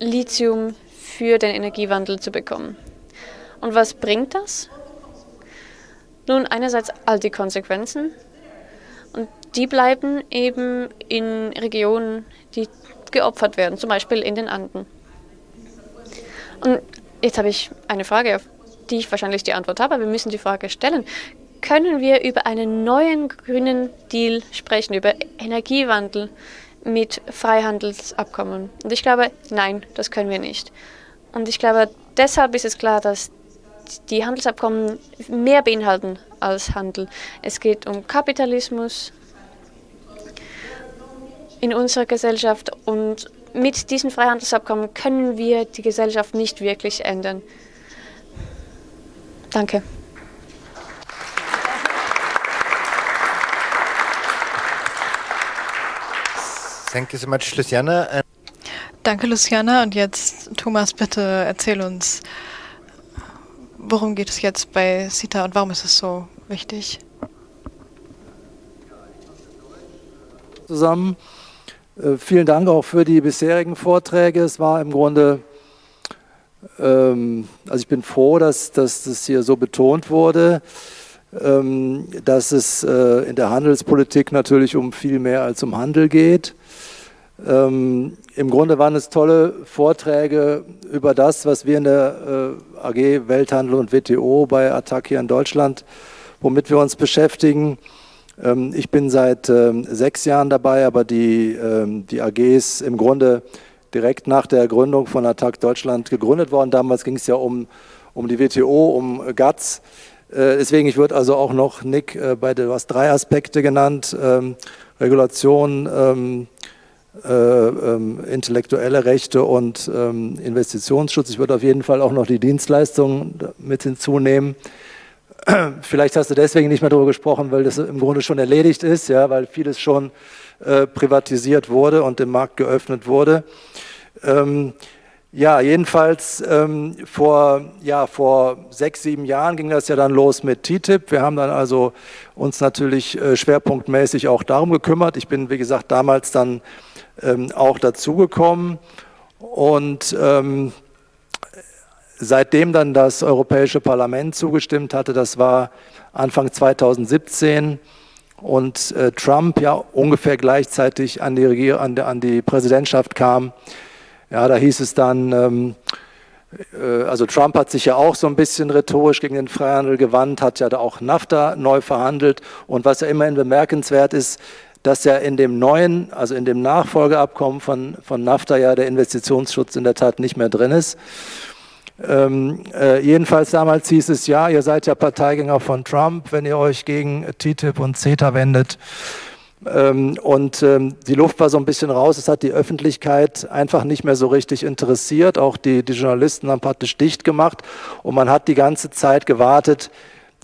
Lithium für den Energiewandel zu bekommen. Und was bringt das? Nun, einerseits all die Konsequenzen und die bleiben eben in Regionen, die geopfert werden, zum Beispiel in den Anden. Und jetzt habe ich eine Frage, auf die ich wahrscheinlich die Antwort habe, aber wir müssen die Frage stellen. Können wir über einen neuen grünen Deal sprechen, über Energiewandel mit Freihandelsabkommen? Und ich glaube, nein, das können wir nicht. Und ich glaube, deshalb ist es klar, dass die Handelsabkommen mehr beinhalten als Handel. Es geht um Kapitalismus in unserer Gesellschaft und mit diesen Freihandelsabkommen können wir die Gesellschaft nicht wirklich ändern. Danke. Thank you so much, Luciana. Danke, Luciana. Und jetzt, Thomas, bitte erzähl uns, worum geht es jetzt bei CETA und warum ist es so wichtig? Zusammen. Äh, vielen Dank auch für die bisherigen Vorträge. Es war im Grunde, ähm, also ich bin froh, dass, dass das hier so betont wurde, ähm, dass es äh, in der Handelspolitik natürlich um viel mehr als um Handel geht. Ähm, Im Grunde waren es tolle Vorträge über das, was wir in der äh, AG Welthandel und WTO bei Attac hier in Deutschland, womit wir uns beschäftigen. Ähm, ich bin seit ähm, sechs Jahren dabei, aber die, ähm, die AG ist im Grunde direkt nach der Gründung von Attac Deutschland gegründet worden. Damals ging es ja um, um die WTO, um GATS. Äh, deswegen, ich würde also auch noch, Nick, äh, bei der, du hast drei Aspekte genannt, Regulation, äh, ähm, intellektuelle Rechte und ähm, Investitionsschutz. Ich würde auf jeden Fall auch noch die Dienstleistungen mit hinzunehmen. Vielleicht hast du deswegen nicht mehr darüber gesprochen, weil das im Grunde schon erledigt ist, ja, weil vieles schon äh, privatisiert wurde und dem Markt geöffnet wurde. Ähm, ja, jedenfalls ähm, vor, ja, vor sechs, sieben Jahren ging das ja dann los mit TTIP. Wir haben dann also uns natürlich äh, schwerpunktmäßig auch darum gekümmert. Ich bin, wie gesagt, damals dann ähm, auch dazugekommen. Und ähm, seitdem dann das Europäische Parlament zugestimmt hatte, das war Anfang 2017 und äh, Trump ja ungefähr gleichzeitig an die, Regier an, an die Präsidentschaft kam, ja, da hieß es dann, ähm, äh, also Trump hat sich ja auch so ein bisschen rhetorisch gegen den Freihandel gewandt, hat ja da auch NAFTA neu verhandelt. Und was ja immerhin bemerkenswert ist, dass ja in dem neuen, also in dem Nachfolgeabkommen von, von NAFTA ja der Investitionsschutz in der Tat nicht mehr drin ist. Ähm, äh, jedenfalls damals hieß es, ja, ihr seid ja Parteigänger von Trump, wenn ihr euch gegen TTIP und CETA wendet. Ähm, und ähm, die Luft war so ein bisschen raus, es hat die Öffentlichkeit einfach nicht mehr so richtig interessiert, auch die, die Journalisten haben praktisch dicht gemacht und man hat die ganze Zeit gewartet,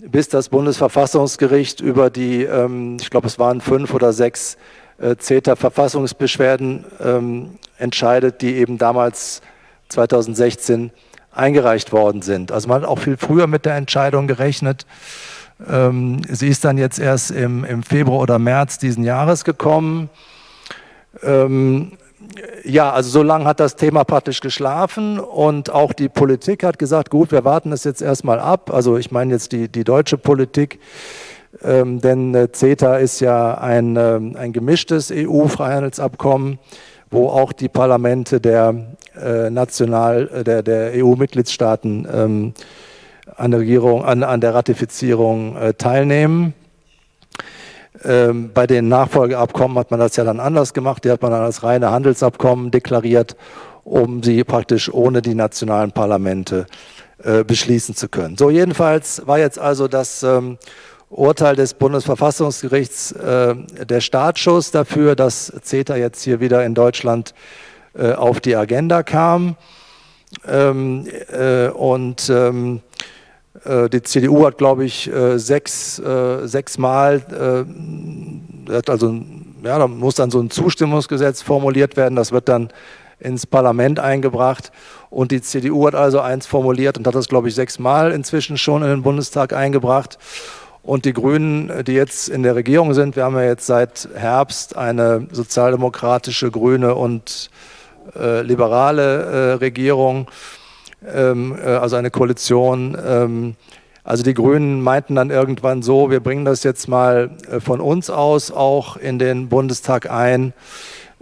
bis das Bundesverfassungsgericht über die, ähm, ich glaube es waren fünf oder sechs äh, CETA-Verfassungsbeschwerden ähm, entscheidet, die eben damals 2016 eingereicht worden sind. Also man hat auch viel früher mit der Entscheidung gerechnet. Ähm, sie ist dann jetzt erst im, im Februar oder März diesen Jahres gekommen. Ja, also so lange hat das Thema praktisch geschlafen und auch die Politik hat gesagt, gut, wir warten es jetzt erstmal ab. Also ich meine jetzt die, die deutsche Politik, ähm, denn äh, CETA ist ja ein, ähm, ein gemischtes EU-Freihandelsabkommen, wo auch die Parlamente der äh, national äh, der, der EU-Mitgliedstaaten ähm, an der Regierung, an, an der Ratifizierung äh, teilnehmen. Ähm, bei den Nachfolgeabkommen hat man das ja dann anders gemacht. Die hat man dann als reine Handelsabkommen deklariert, um sie praktisch ohne die nationalen Parlamente äh, beschließen zu können. So, jedenfalls war jetzt also das ähm, Urteil des Bundesverfassungsgerichts äh, der Startschuss dafür, dass CETA jetzt hier wieder in Deutschland äh, auf die Agenda kam. Ähm, äh, und ähm, äh, die CDU hat, glaube ich, äh, sechs, äh, sechsmal, also, ja, da muss dann so ein Zustimmungsgesetz formuliert werden, das wird dann ins Parlament eingebracht. Und die CDU hat also eins formuliert und hat das, glaube ich, sechsmal inzwischen schon in den Bundestag eingebracht. Und die Grünen, die jetzt in der Regierung sind, wir haben ja jetzt seit Herbst eine sozialdemokratische, grüne und äh, liberale äh, Regierung, ähm, äh, also eine Koalition. Ähm, also die Grünen meinten dann irgendwann so, wir bringen das jetzt mal äh, von uns aus auch in den Bundestag ein,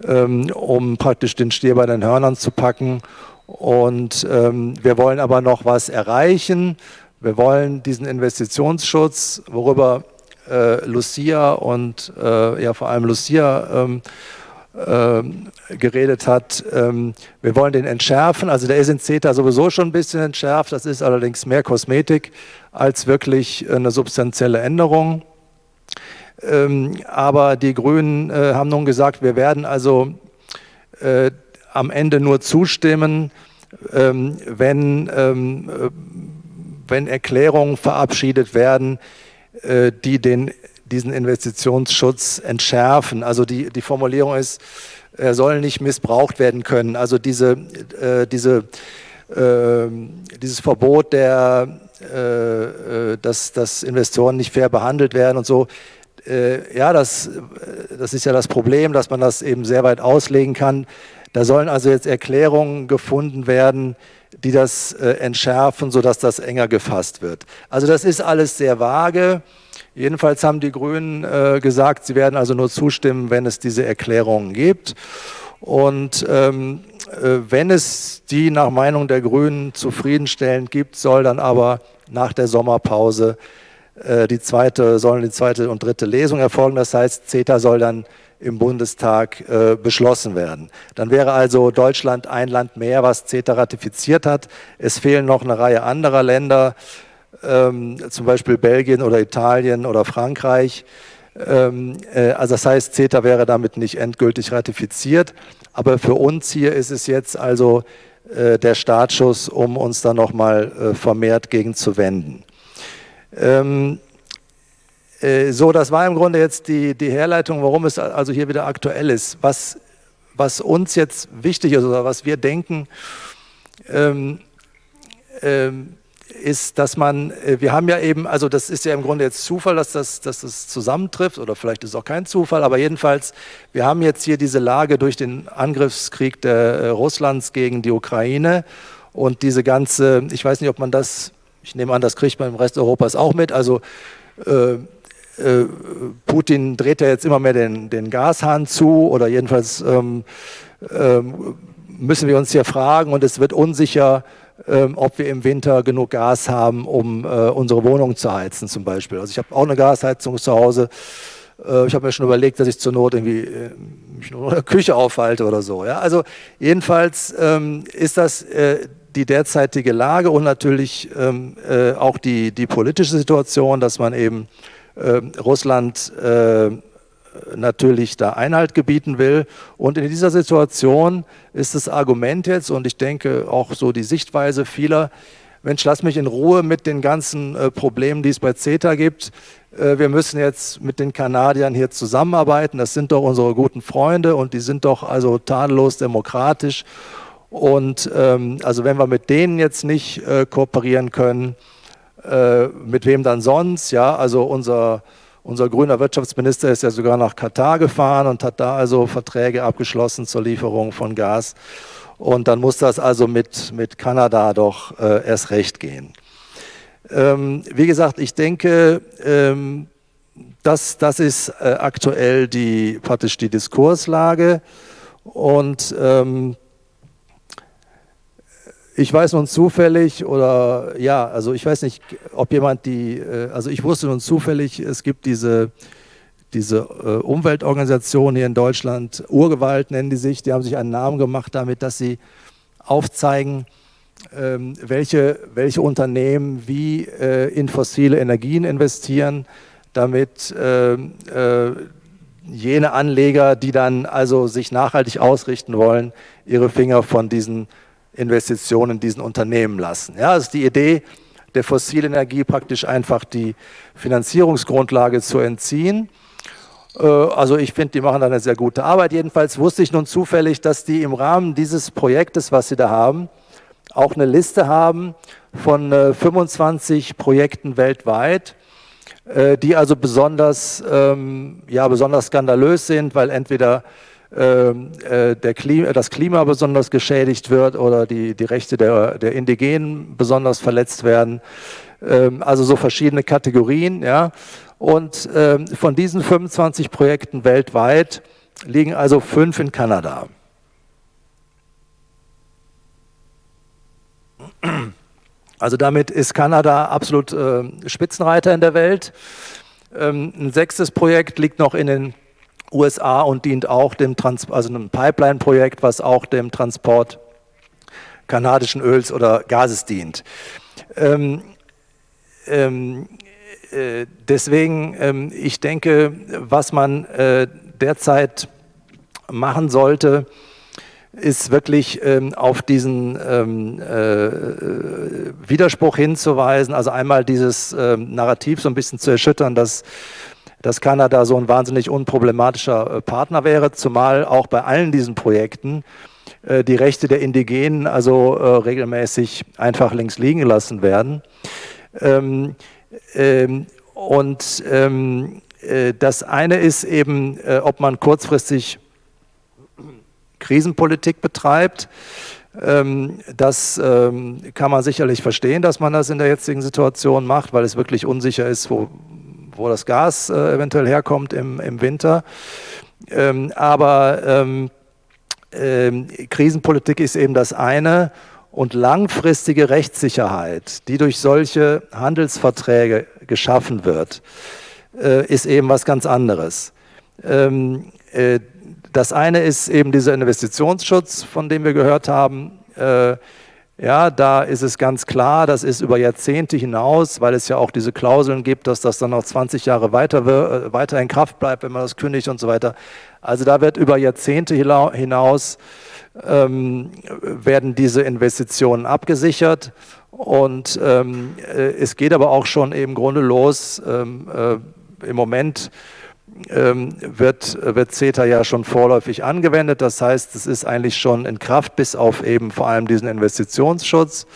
ähm, um praktisch den Stier bei den Hörnern zu packen. Und ähm, wir wollen aber noch was erreichen. Wir wollen diesen Investitionsschutz, worüber äh, Lucia und äh, ja vor allem Lucia ähm, geredet hat. Ähm, wir wollen den entschärfen, also der ist in CETA sowieso schon ein bisschen entschärft, das ist allerdings mehr Kosmetik als wirklich eine substanzielle Änderung. Ähm, aber die Grünen äh, haben nun gesagt, wir werden also äh, am Ende nur zustimmen, wenn, wenn Erklärungen verabschiedet werden, äh, die den diesen Investitionsschutz entschärfen. Also die, die Formulierung ist, er soll nicht missbraucht werden können. Also diese, äh, diese, äh, dieses Verbot, der, äh, äh, dass, dass Investoren nicht fair behandelt werden und so, äh, ja, das, das ist ja das Problem, dass man das eben sehr weit auslegen kann. Da sollen also jetzt Erklärungen gefunden werden, die das äh, entschärfen, sodass das enger gefasst wird. Also das ist alles sehr vage. Jedenfalls haben die Grünen äh, gesagt, sie werden also nur zustimmen, wenn es diese Erklärungen gibt. Und ähm, äh, wenn es die nach Meinung der Grünen zufriedenstellend gibt, soll dann aber nach der Sommerpause äh, die zweite, sollen die zweite und dritte Lesung erfolgen. Das heißt, CETA soll dann im Bundestag äh, beschlossen werden. Dann wäre also Deutschland ein Land mehr, was CETA ratifiziert hat. Es fehlen noch eine Reihe anderer Länder, ähm, zum Beispiel Belgien oder Italien oder Frankreich. Ähm, äh, also das heißt, CETA wäre damit nicht endgültig ratifiziert. Aber für uns hier ist es jetzt also äh, der Startschuss, um uns da nochmal äh, vermehrt gegen zu wenden. Ähm, äh, so, das war im Grunde jetzt die, die Herleitung, warum es also hier wieder aktuell ist. Was, was uns jetzt wichtig ist oder was wir denken, ähm, ähm, ist, dass man, äh, wir haben ja eben, also das ist ja im Grunde jetzt Zufall, dass das, dass das zusammentrifft oder vielleicht ist es auch kein Zufall, aber jedenfalls, wir haben jetzt hier diese Lage durch den Angriffskrieg der, äh, Russlands gegen die Ukraine und diese ganze, ich weiß nicht, ob man das, ich nehme an, das kriegt man im Rest Europas auch mit, also äh, äh, Putin dreht ja jetzt immer mehr den, den Gashahn zu oder jedenfalls ähm, ähm, müssen wir uns hier fragen und es wird unsicher, ob wir im Winter genug Gas haben, um äh, unsere Wohnung zu heizen zum Beispiel. Also ich habe auch eine Gasheizung zu Hause. Äh, ich habe mir schon überlegt, dass ich zur Not irgendwie äh, mich nur in der Küche aufhalte oder so. Ja? Also jedenfalls ähm, ist das die derzeitige Lage und natürlich ähm, äh, auch die, die politische Situation, dass man eben Russland natürlich da Einhalt gebieten will. Und in dieser Situation ist das Argument jetzt, und ich denke auch so die Sichtweise vieler, Mensch, lass mich in Ruhe mit den ganzen äh, Problemen, die es bei CETA gibt. Äh, wir müssen jetzt mit den Kanadiern hier zusammenarbeiten. Das sind doch unsere guten Freunde und die sind doch also tadellos demokratisch. Und ähm, also wenn wir mit denen jetzt nicht äh, kooperieren können, äh, mit wem dann sonst? Ja, also unser, unser grüner Wirtschaftsminister ist ja sogar nach Katar gefahren und hat da also Verträge abgeschlossen zur Lieferung von Gas. Und dann muss das also mit, mit Kanada doch äh, erst recht gehen. Ähm, wie gesagt, ich denke, ähm, das, das ist äh, aktuell die, praktisch die Diskurslage. Und ähm, ich weiß nun zufällig oder ja, also ich weiß nicht, ob jemand die, äh, also ich wusste nun zufällig, es gibt diese, diese äh, Umweltorganisation hier in Deutschland, Urgewalt nennen die sich, die haben sich einen Namen gemacht damit, dass sie aufzeigen, ähm, welche, welche Unternehmen wie äh, in fossile Energien investieren, damit ähm, jene Anleger, die dann also sich nachhaltig ausrichten wollen, ihre Finger von diesen Investitionen in diesen Unternehmen lassen. Ja, das ist die Idee der fossilen Energie praktisch einfach die Finanzierungsgrundlage zu entziehen. Äh, also ich finde, die machen da eine sehr gute Arbeit. Jedenfalls wusste ich nun zufällig, dass die im Rahmen dieses Projektes, was sie da haben, auch eine Liste haben von 25 äh, Projekten weltweit, äh, die also besonders, ähm, ja, besonders skandalös sind, weil entweder der Klima, das Klima besonders geschädigt wird oder die, die Rechte der, der Indigenen besonders verletzt werden. Ähm, also so verschiedene Kategorien. Ja. Und ähm, von diesen 25 Projekten weltweit liegen also fünf in Kanada. Also damit ist Kanada absolut äh, Spitzenreiter in der Welt. Ähm, ein sechstes Projekt liegt noch in den USA und dient auch dem Trans also einem Pipeline-Projekt, was auch dem Transport kanadischen Öls oder Gases dient. Ähm, ähm, äh, deswegen, ähm, ich denke, was man äh, derzeit machen sollte, ist wirklich ähm, auf diesen ähm, äh, Widerspruch hinzuweisen, also einmal dieses ähm, Narrativ so ein bisschen zu erschüttern, dass dass Kanada so ein wahnsinnig unproblematischer äh, Partner wäre, zumal auch bei allen diesen Projekten äh, die Rechte der Indigenen also äh, regelmäßig einfach links liegen gelassen werden. Ähm, ähm, und ähm, das eine ist eben, ob man kurzfristig Krisenpolitik betreibt. Das kann man sicherlich verstehen, dass man das in der jetzigen Situation macht, weil es wirklich unsicher ist, wo, wo das Gas äh, eventuell herkommt im, im Winter. Ähm, aber ähm, ähm, Krisenpolitik ist eben das eine und langfristige Rechtssicherheit, die durch solche Handelsverträge geschaffen wird, äh, ist eben was ganz anderes. Ähm, äh, das eine ist eben dieser Investitionsschutz, von dem wir gehört haben. Äh, ja, da ist es ganz klar, das ist über Jahrzehnte hinaus, weil es ja auch diese Klauseln gibt, dass das dann noch 20 Jahre weiter, äh, weiter in Kraft bleibt, wenn man das kündigt und so weiter. Also da wird über Jahrzehnte hinaus ähm, werden diese Investitionen abgesichert und ähm, äh, es geht aber auch schon im Grunde los. Ähm, äh, Im Moment wird, wird CETA ja schon vorläufig angewendet. Das heißt, es ist eigentlich schon in Kraft, bis auf eben vor allem diesen Investitionsschutz.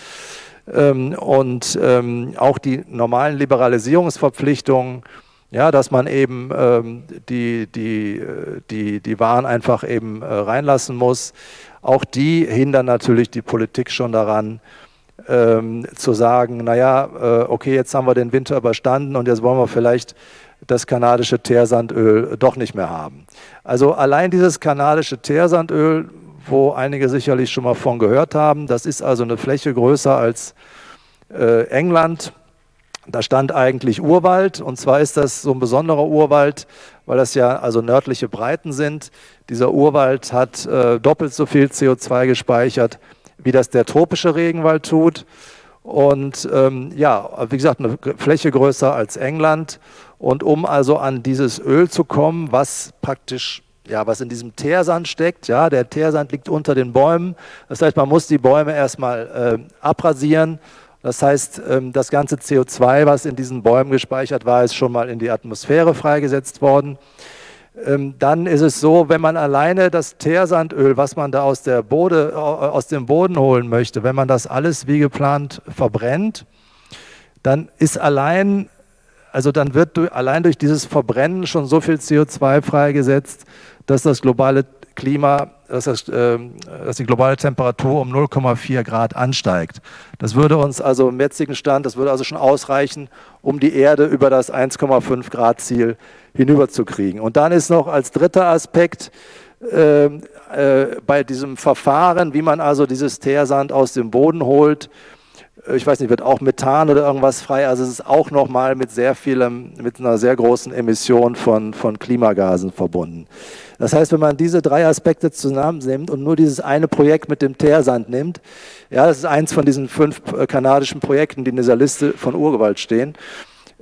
Ähm, und ähm, auch die normalen Liberalisierungsverpflichtungen, ja, dass man eben die, die, die, die Waren einfach eben äh, reinlassen muss, auch die hindern natürlich die Politik schon daran, ähm, zu sagen, naja, äh, okay, jetzt haben wir den Winter überstanden und jetzt wollen wir vielleicht das kanadische Teersandöl doch nicht mehr haben. Also allein dieses kanadische Teersandöl, wo einige sicherlich schon mal von gehört haben, das ist also eine Fläche größer als äh, England. Da stand eigentlich Urwald und zwar ist das so ein besonderer Urwald, weil das ja also nördliche Breiten sind. Dieser Urwald hat äh, doppelt so viel CO2 gespeichert, wie das der tropische Regenwald tut. Und ähm, ja, wie gesagt, eine Fläche größer als England und um also an dieses Öl zu kommen, was praktisch, ja, was in diesem Teersand steckt, ja, der Teersand liegt unter den Bäumen. Das heißt, man muss die Bäume erstmal äh, abrasieren Das heißt, ähm, das ganze CO2, was in diesen Bäumen gespeichert war, ist schon mal in die Atmosphäre freigesetzt worden. Ähm, dann ist es so, wenn man alleine das Teersandöl, was man da aus, der Bode, aus dem Boden holen möchte, wenn man das alles wie geplant verbrennt, dann ist allein, also dann wird allein durch dieses Verbrennen schon so viel CO2 freigesetzt, dass das globale Klima, dass, das, äh, dass die globale Temperatur um 0,4 Grad ansteigt. Das würde uns also im jetzigen Stand, das würde also schon ausreichen, um die Erde über das 1,5 Grad Ziel hinüberzukriegen. Und dann ist noch als dritter Aspekt äh, äh, bei diesem Verfahren, wie man also dieses Teersand aus dem Boden holt, ich weiß nicht, wird auch Methan oder irgendwas frei, also es ist auch nochmal mit sehr vielem, mit einer sehr großen Emission von, von Klimagasen verbunden. Das heißt, wenn man diese drei Aspekte zusammennimmt und nur dieses eine Projekt mit dem Teersand nimmt, ja, das ist eins von diesen fünf äh, kanadischen Projekten, die in dieser Liste von Urgewalt stehen,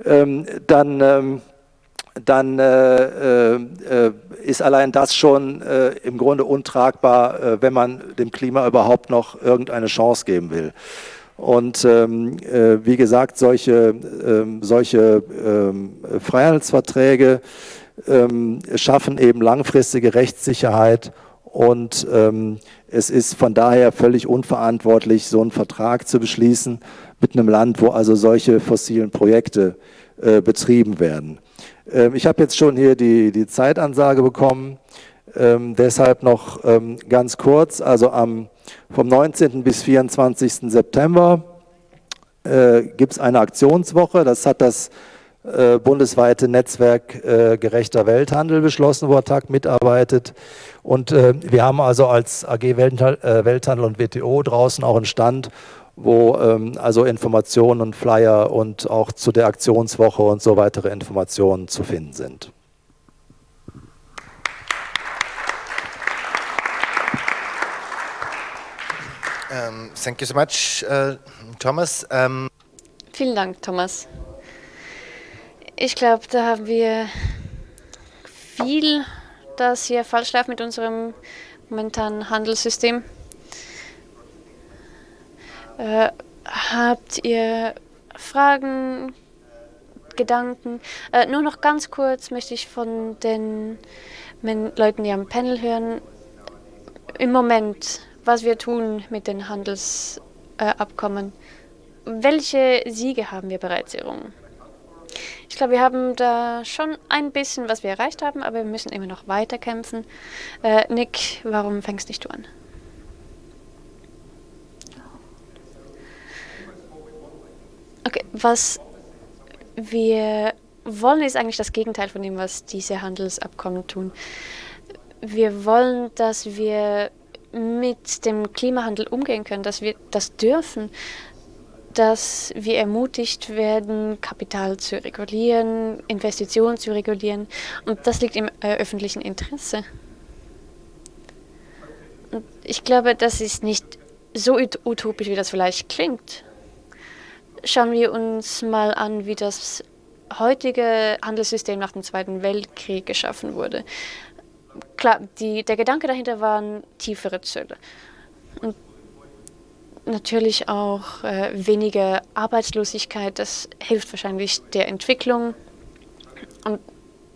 ähm, dann ähm, dann äh, äh, ist allein das schon äh, im Grunde untragbar, äh, wenn man dem Klima überhaupt noch irgendeine Chance geben will. Und ähm, äh, wie gesagt, solche, ähm, solche ähm, Freihandelsverträge ähm, schaffen eben langfristige Rechtssicherheit. Und ähm, es ist von daher völlig unverantwortlich, so einen Vertrag zu beschließen mit einem Land, wo also solche fossilen Projekte äh, betrieben werden. Ähm, ich habe jetzt schon hier die, die Zeitansage bekommen, deshalb noch ganz kurz, also am, vom 19. bis 24. September äh, gibt es eine Aktionswoche, das hat das äh, bundesweite Netzwerk äh, gerechter Welthandel beschlossen, wo TAG mitarbeitet. Und äh, wir haben also als AG Welthandel, äh, Welthandel und WTO draußen auch einen Stand, wo ähm, also Informationen und Flyer und auch zu der Aktionswoche und so weitere Informationen zu finden sind. Um, ähm, thank you so much, uh, Thomas. Um Vielen Dank, Thomas. Ich glaube, da haben wir viel, das hier falsch läuft mit unserem momentanen Handelssystem. Äh, habt ihr Fragen, Gedanken? Äh, nur noch ganz kurz möchte ich von den Leuten, die am Panel hören, im Moment, was wir tun mit den Handelsabkommen. Äh, Welche Siege haben wir bereits errungen? Ich glaube, wir haben da schon ein bisschen, was wir erreicht haben, aber wir müssen immer noch weiter kämpfen. Äh, Nick, warum fängst nicht du an? Okay, was wir wollen, ist eigentlich das Gegenteil von dem, was diese Handelsabkommen tun. Wir wollen, dass wir mit dem Klimahandel umgehen können, dass wir das dürfen, dass wir ermutigt werden, Kapital zu regulieren, Investitionen zu regulieren. Und das liegt im äh, öffentlichen Interesse. Und ich glaube, das ist nicht so utopisch, wie das vielleicht klingt. Schauen wir uns mal an, wie das heutige Handelssystem nach dem Zweiten Weltkrieg geschaffen wurde. Klar, die, der Gedanke dahinter waren tiefere Zölle. Und natürlich auch äh, weniger Arbeitslosigkeit. Das hilft wahrscheinlich der Entwicklung. Und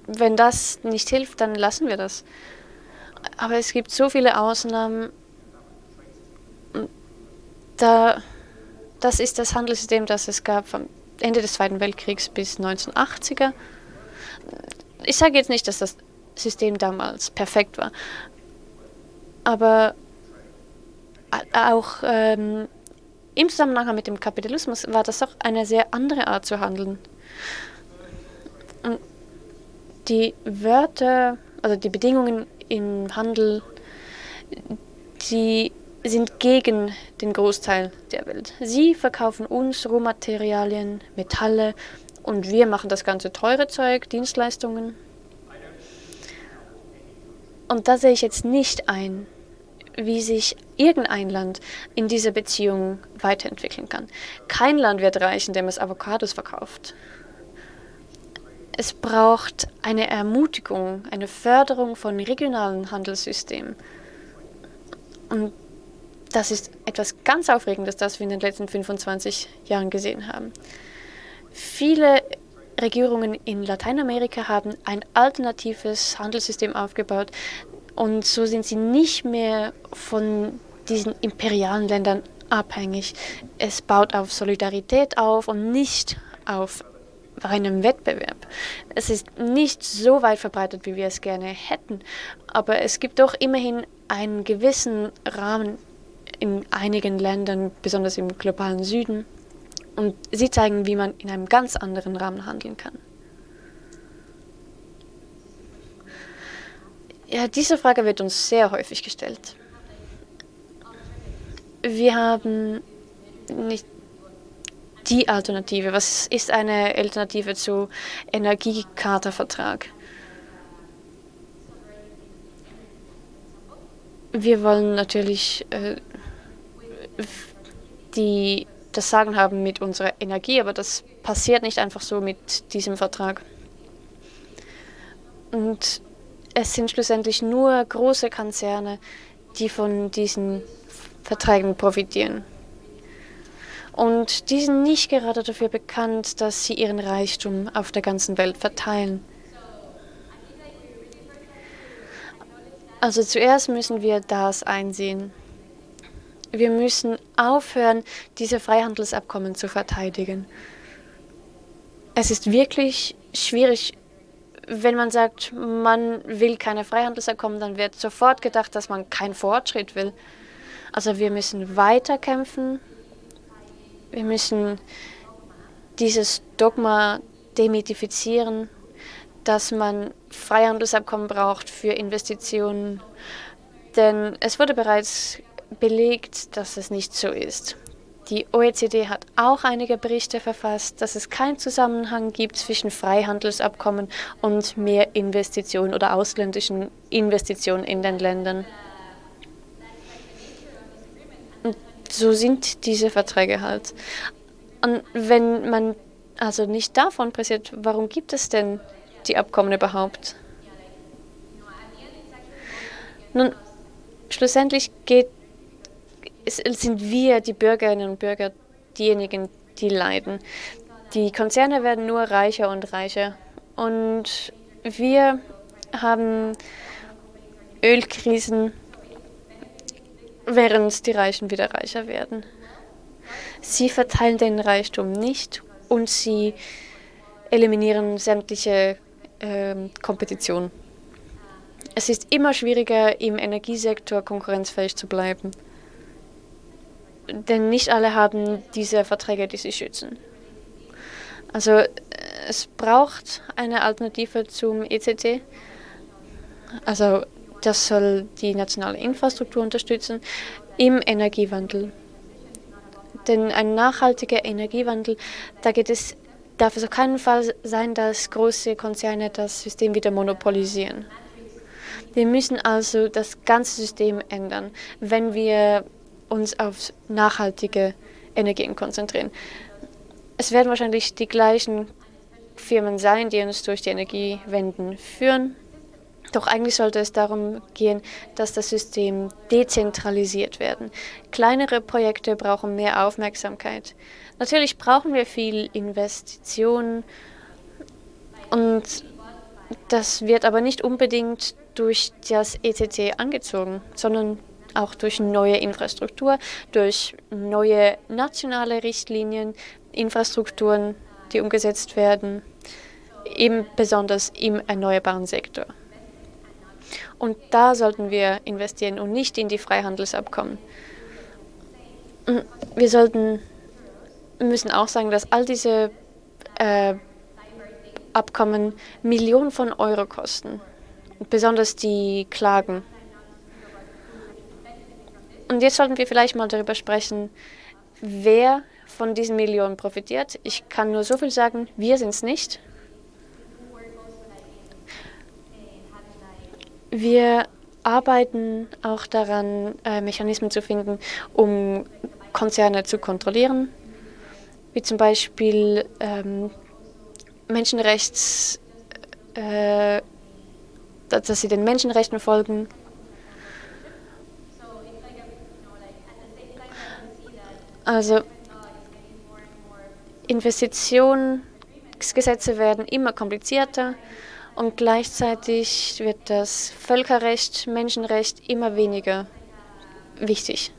wenn das nicht hilft, dann lassen wir das. Aber es gibt so viele Ausnahmen. Da, das ist das Handelssystem, das es gab vom Ende des Zweiten Weltkriegs bis 1980er. Ich sage jetzt nicht, dass das System damals perfekt war. Aber auch ähm, im Zusammenhang mit dem Kapitalismus war das auch eine sehr andere Art zu handeln. Und die Wörter, also die Bedingungen im Handel, die sind gegen den Großteil der Welt. Sie verkaufen uns Rohmaterialien, Metalle und wir machen das ganze teure Zeug, Dienstleistungen. Und da sehe ich jetzt nicht ein, wie sich irgendein Land in dieser Beziehung weiterentwickeln kann. Kein Land wird reich, indem es Avocados verkauft. Es braucht eine Ermutigung, eine Förderung von regionalen Handelssystemen. Und das ist etwas ganz Aufregendes, das wir in den letzten 25 Jahren gesehen haben. Viele Regierungen in Lateinamerika haben ein alternatives Handelssystem aufgebaut und so sind sie nicht mehr von diesen imperialen Ländern abhängig. Es baut auf Solidarität auf und nicht auf reinem Wettbewerb. Es ist nicht so weit verbreitet, wie wir es gerne hätten, aber es gibt doch immerhin einen gewissen Rahmen in einigen Ländern, besonders im globalen Süden. Und sie zeigen, wie man in einem ganz anderen Rahmen handeln kann. Ja, diese Frage wird uns sehr häufig gestellt. Wir haben nicht die Alternative. Was ist eine Alternative zu Energiekartervertrag? Wir wollen natürlich äh, die das Sagen haben mit unserer Energie, aber das passiert nicht einfach so mit diesem Vertrag. Und es sind schlussendlich nur große Konzerne, die von diesen Verträgen profitieren. Und die sind nicht gerade dafür bekannt, dass sie ihren Reichtum auf der ganzen Welt verteilen. Also zuerst müssen wir das einsehen. Wir müssen aufhören, diese Freihandelsabkommen zu verteidigen. Es ist wirklich schwierig, wenn man sagt, man will keine Freihandelsabkommen, dann wird sofort gedacht, dass man keinen Fortschritt will. Also wir müssen weiterkämpfen. Wir müssen dieses Dogma demythifizieren, dass man Freihandelsabkommen braucht für Investitionen. Denn es wurde bereits belegt, dass es nicht so ist. Die OECD hat auch einige Berichte verfasst, dass es keinen Zusammenhang gibt zwischen Freihandelsabkommen und mehr Investitionen oder ausländischen Investitionen in den Ländern. Und so sind diese Verträge halt. Und wenn man also nicht davon pressiert, warum gibt es denn die Abkommen überhaupt? Nun, schlussendlich geht sind wir, die Bürgerinnen und Bürger, diejenigen, die leiden. Die Konzerne werden nur reicher und reicher. Und wir haben Ölkrisen, während die Reichen wieder reicher werden. Sie verteilen den Reichtum nicht und sie eliminieren sämtliche äh, Kompetition. Es ist immer schwieriger, im Energiesektor konkurrenzfähig zu bleiben denn nicht alle haben diese Verträge, die sie schützen. Also äh, es braucht eine Alternative zum ECT. Also das soll die nationale Infrastruktur unterstützen im Energiewandel. Denn ein nachhaltiger Energiewandel, da geht es, darf es auf keinen Fall sein, dass große Konzerne das System wieder monopolisieren. Wir müssen also das ganze System ändern, wenn wir uns auf nachhaltige Energien konzentrieren. Es werden wahrscheinlich die gleichen Firmen sein, die uns durch die Energiewenden führen. Doch eigentlich sollte es darum gehen, dass das System dezentralisiert werden. Kleinere Projekte brauchen mehr Aufmerksamkeit. Natürlich brauchen wir viel Investitionen und das wird aber nicht unbedingt durch das ECT angezogen, sondern auch durch neue Infrastruktur, durch neue nationale Richtlinien, Infrastrukturen, die umgesetzt werden, eben besonders im erneuerbaren Sektor. Und da sollten wir investieren und nicht in die Freihandelsabkommen. Wir sollten, müssen auch sagen, dass all diese äh, Abkommen Millionen von Euro kosten. Besonders die Klagen und jetzt sollten wir vielleicht mal darüber sprechen, wer von diesen Millionen profitiert. Ich kann nur so viel sagen, wir sind es nicht. Wir arbeiten auch daran, äh, Mechanismen zu finden, um Konzerne zu kontrollieren, wie zum Beispiel ähm, Menschenrechts, äh, dass sie den Menschenrechten folgen Also Investitionsgesetze werden immer komplizierter und gleichzeitig wird das Völkerrecht, Menschenrecht immer weniger wichtig.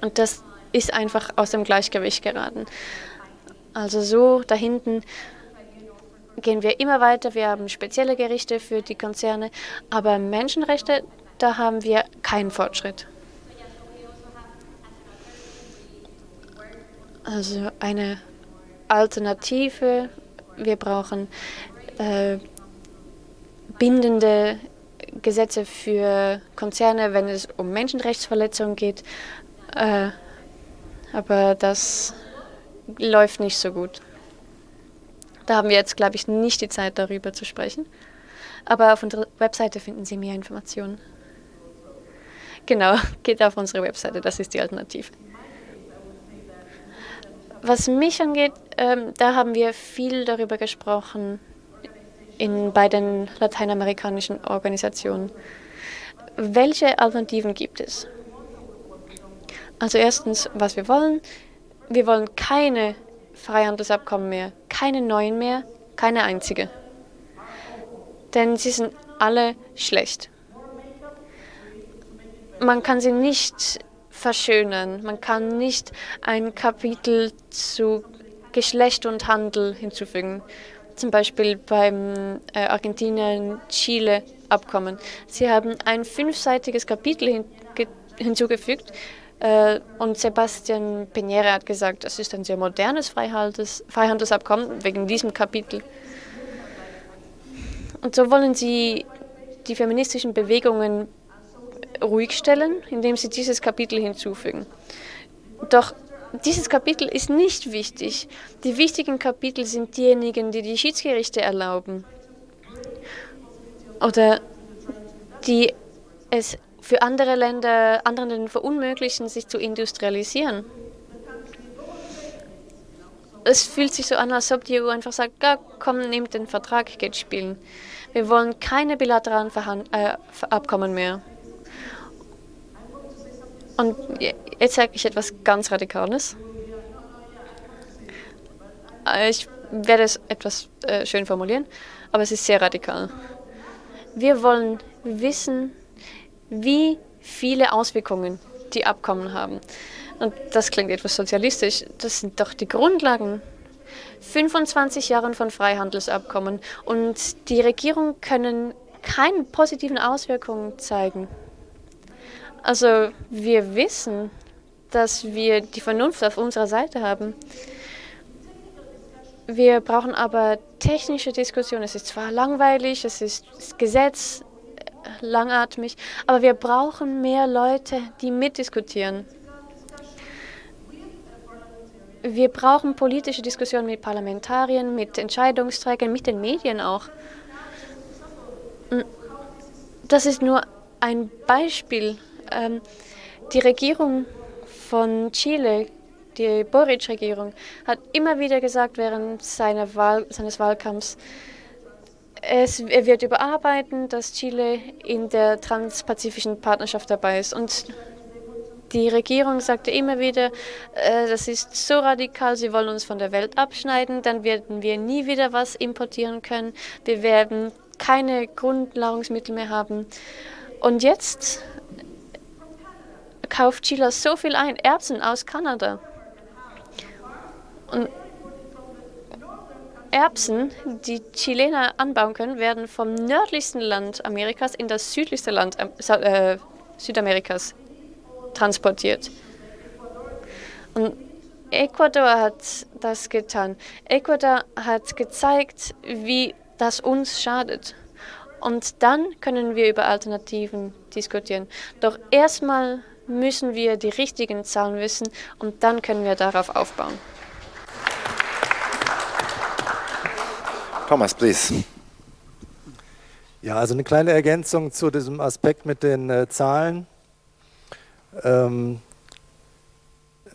Und das ist einfach aus dem Gleichgewicht geraten. Also so da hinten gehen wir immer weiter. Wir haben spezielle Gerichte für die Konzerne, aber Menschenrechte, da haben wir keinen Fortschritt. Also eine Alternative. Wir brauchen äh, bindende Gesetze für Konzerne, wenn es um Menschenrechtsverletzungen geht. Äh, aber das läuft nicht so gut. Da haben wir jetzt, glaube ich, nicht die Zeit, darüber zu sprechen. Aber auf unserer Webseite finden Sie mehr Informationen. Genau, geht auf unsere Webseite, das ist die Alternative. Was mich angeht, ähm, da haben wir viel darüber gesprochen in, bei den lateinamerikanischen Organisationen. Welche Alternativen gibt es? Also erstens, was wir wollen. Wir wollen keine Freihandelsabkommen mehr, keine neuen mehr, keine einzige. Denn sie sind alle schlecht. Man kann sie nicht verschönern. Man kann nicht ein Kapitel zu Geschlecht und Handel hinzufügen. Zum Beispiel beim äh, Argentinien-Chile-Abkommen. Sie haben ein fünfseitiges Kapitel hin hinzugefügt äh, und Sebastian Peñera hat gesagt, das ist ein sehr modernes Freihandels Freihandelsabkommen wegen diesem Kapitel. Und so wollen sie die feministischen Bewegungen ruhig stellen, indem sie dieses Kapitel hinzufügen. Doch dieses Kapitel ist nicht wichtig. Die wichtigen Kapitel sind diejenigen, die die Schiedsgerichte erlauben oder die es für andere Länder, anderen Ländern verunmöglichen, sich zu industrialisieren. Es fühlt sich so an, als ob die EU einfach sagt, ja, komm, nehmt den Vertrag, geht spielen. Wir wollen keine bilateralen Verhand äh, Abkommen mehr. Und jetzt sage ich etwas ganz Radikales. Äh, ich werde es etwas äh, schön formulieren, aber es ist sehr radikal. Wir wollen wissen, wie viele Auswirkungen die Abkommen haben. Und das klingt etwas sozialistisch. Das sind doch die Grundlagen. 25 Jahre von Freihandelsabkommen und die Regierungen können keine positiven Auswirkungen zeigen. Also wir wissen, dass wir die Vernunft auf unserer Seite haben. Wir brauchen aber technische Diskussionen. Es ist zwar langweilig, es ist das Gesetz äh, langatmig, aber wir brauchen mehr Leute, die mitdiskutieren. Wir brauchen politische Diskussionen mit Parlamentariern, mit Entscheidungsträgern, mit den Medien auch. Das ist nur ein Beispiel ähm, die Regierung von Chile, die Boric-Regierung, hat immer wieder gesagt während seiner Wahl, seines Wahlkampfs, es, er wird überarbeiten, dass Chile in der transpazifischen Partnerschaft dabei ist. Und die Regierung sagte immer wieder, äh, das ist so radikal, sie wollen uns von der Welt abschneiden, dann werden wir nie wieder was importieren können, wir werden keine Grundnahrungsmittel mehr haben. Und jetzt kauft Chile so viel ein, Erbsen aus Kanada. Und Erbsen, die Chilener anbauen können, werden vom nördlichsten Land Amerikas in das südlichste Land äh, Südamerikas transportiert. Und Ecuador hat das getan. Ecuador hat gezeigt, wie das uns schadet. Und dann können wir über Alternativen diskutieren. Doch erstmal müssen wir die richtigen Zahlen wissen und dann können wir darauf aufbauen. Thomas, please. Ja, also eine kleine Ergänzung zu diesem Aspekt mit den äh, Zahlen. Ähm,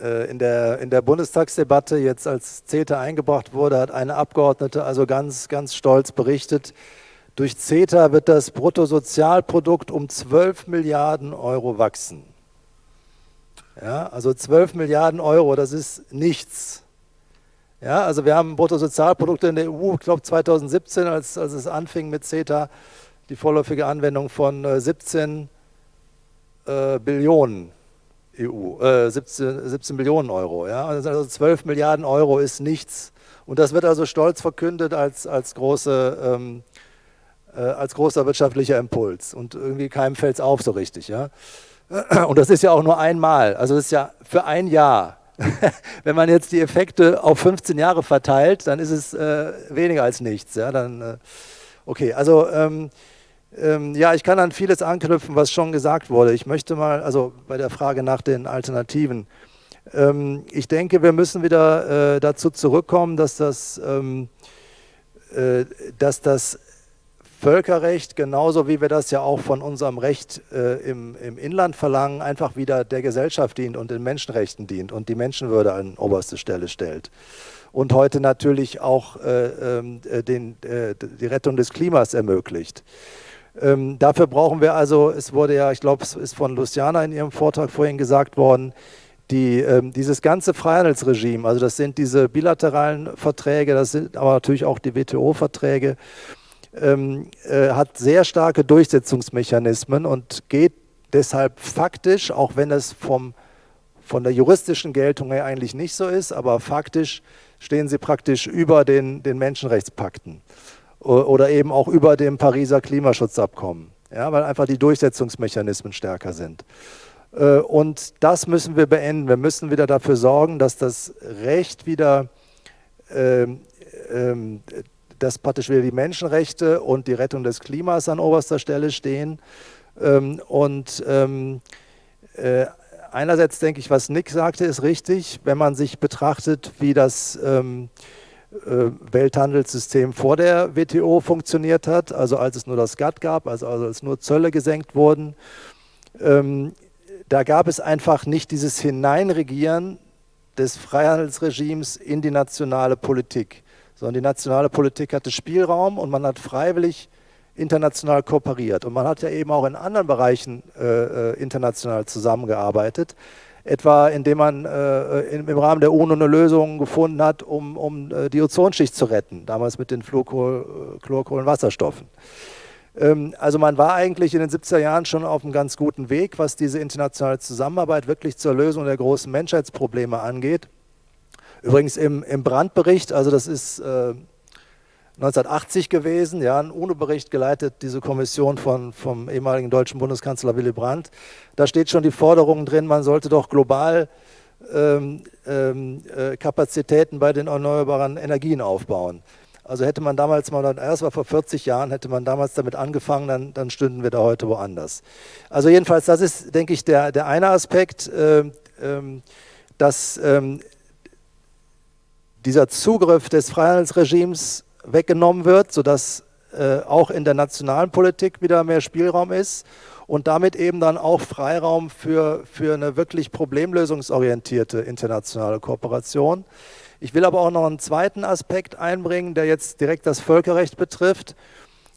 äh, in, der, in der Bundestagsdebatte, jetzt als CETA eingebracht wurde, hat eine Abgeordnete also ganz, ganz stolz berichtet, durch CETA wird das Bruttosozialprodukt um 12 Milliarden Euro wachsen. Ja, also 12 Milliarden Euro, das ist nichts. Ja, also wir haben Bruttosozialprodukte in der EU, ich glaube 2017, als, als es anfing mit CETA, die vorläufige Anwendung von äh, 17 äh, Billionen EU, äh, 17, 17 Billionen Euro. Ja? Also 12 Milliarden Euro ist nichts. Und das wird also stolz verkündet als, als, große, ähm, äh, als großer wirtschaftlicher Impuls. Und irgendwie keinem fällt es auf so richtig. Ja? Und das ist ja auch nur einmal. Also das ist ja für ein Jahr. Wenn man jetzt die Effekte auf 15 Jahre verteilt, dann ist es äh, weniger als nichts. Ja, dann, äh, okay, also ähm, ähm, ja, ich kann an vieles anknüpfen, was schon gesagt wurde. Ich möchte mal, also bei der Frage nach den Alternativen, ähm, ich denke, wir müssen wieder äh, dazu zurückkommen, dass das, ähm, äh, dass das Völkerrecht, genauso wie wir das ja auch von unserem Recht äh, im, im, Inland verlangen, einfach wieder der Gesellschaft dient und den Menschenrechten dient und die Menschenwürde an oberste Stelle stellt. Und heute natürlich auch äh, ähm, äh, den, äh, die Rettung des Klimas ermöglicht. Ähm, dafür brauchen wir also, es wurde ja, ich glaube, es ist von Luciana in ihrem Vortrag vorhin gesagt worden, die, ähm, dieses ganze Freihandelsregime, also das sind diese bilateralen Verträge, das sind aber natürlich auch die WTO-Verträge, ähm, äh, hat sehr starke Durchsetzungsmechanismen und geht deshalb faktisch, auch wenn es vom, von der juristischen Geltung her eigentlich nicht so ist, aber faktisch stehen sie praktisch über den, den Menschenrechtspakten oder eben auch über dem Pariser Klimaschutzabkommen, ja, weil einfach die Durchsetzungsmechanismen stärker sind. Äh, und das müssen wir beenden. Wir müssen wieder dafür sorgen, dass das Recht wieder ähm, ähm, dass praktisch wieder die Menschenrechte und die Rettung des Klimas an oberster Stelle stehen. Ähm, und ähm, äh, einerseits denke ich, was Nick sagte, ist richtig, wenn man sich betrachtet, wie das ähm, äh, Welthandelssystem vor der WTO funktioniert hat, also als es nur das GATT gab, also, also als nur Zölle gesenkt wurden. da gab es einfach nicht dieses Hineinregieren des Freihandelsregimes in die nationale Politik sondern die nationale Politik hatte Spielraum und man hat freiwillig international kooperiert. Und man hat ja eben auch in anderen Bereichen äh, äh international zusammengearbeitet, etwa indem man äh, im, im, Rahmen der UNO eine Lösung gefunden hat, um, um äh, die Ozonschicht zu retten, damals mit den Fluorkohl, Chlorkohlenwasserstoffen. Ähm, also man war eigentlich in den 70er Jahren schon auf einem ganz guten Weg, was diese internationale Zusammenarbeit wirklich zur Lösung der großen Menschheitsprobleme angeht. Übrigens im, im Brandbericht, also das ist äh, 1980 gewesen, ja, ein UNO-Bericht geleitet, diese Kommission von, vom ehemaligen deutschen Bundeskanzler Willy Brandt. Da steht schon die Forderung drin, man sollte doch global ähm, ähm, äh, Kapazitäten bei den erneuerbaren Energien aufbauen. Also hätte man damals mal, das war vor 40 Jahren, hätte man damals damit angefangen, dann, dann stünden wir da heute woanders. Also jedenfalls, das ist, denke ich, der, der eine Aspekt, äh, ähm, dass ähm, dieser Zugriff des Freihandelsregimes weggenommen wird, sodass äh, auch in der nationalen Politik wieder mehr Spielraum ist und damit eben dann auch Freiraum für, für eine wirklich problemlösungsorientierte internationale Kooperation. Ich will aber auch noch einen zweiten Aspekt einbringen, der jetzt direkt das Völkerrecht betrifft.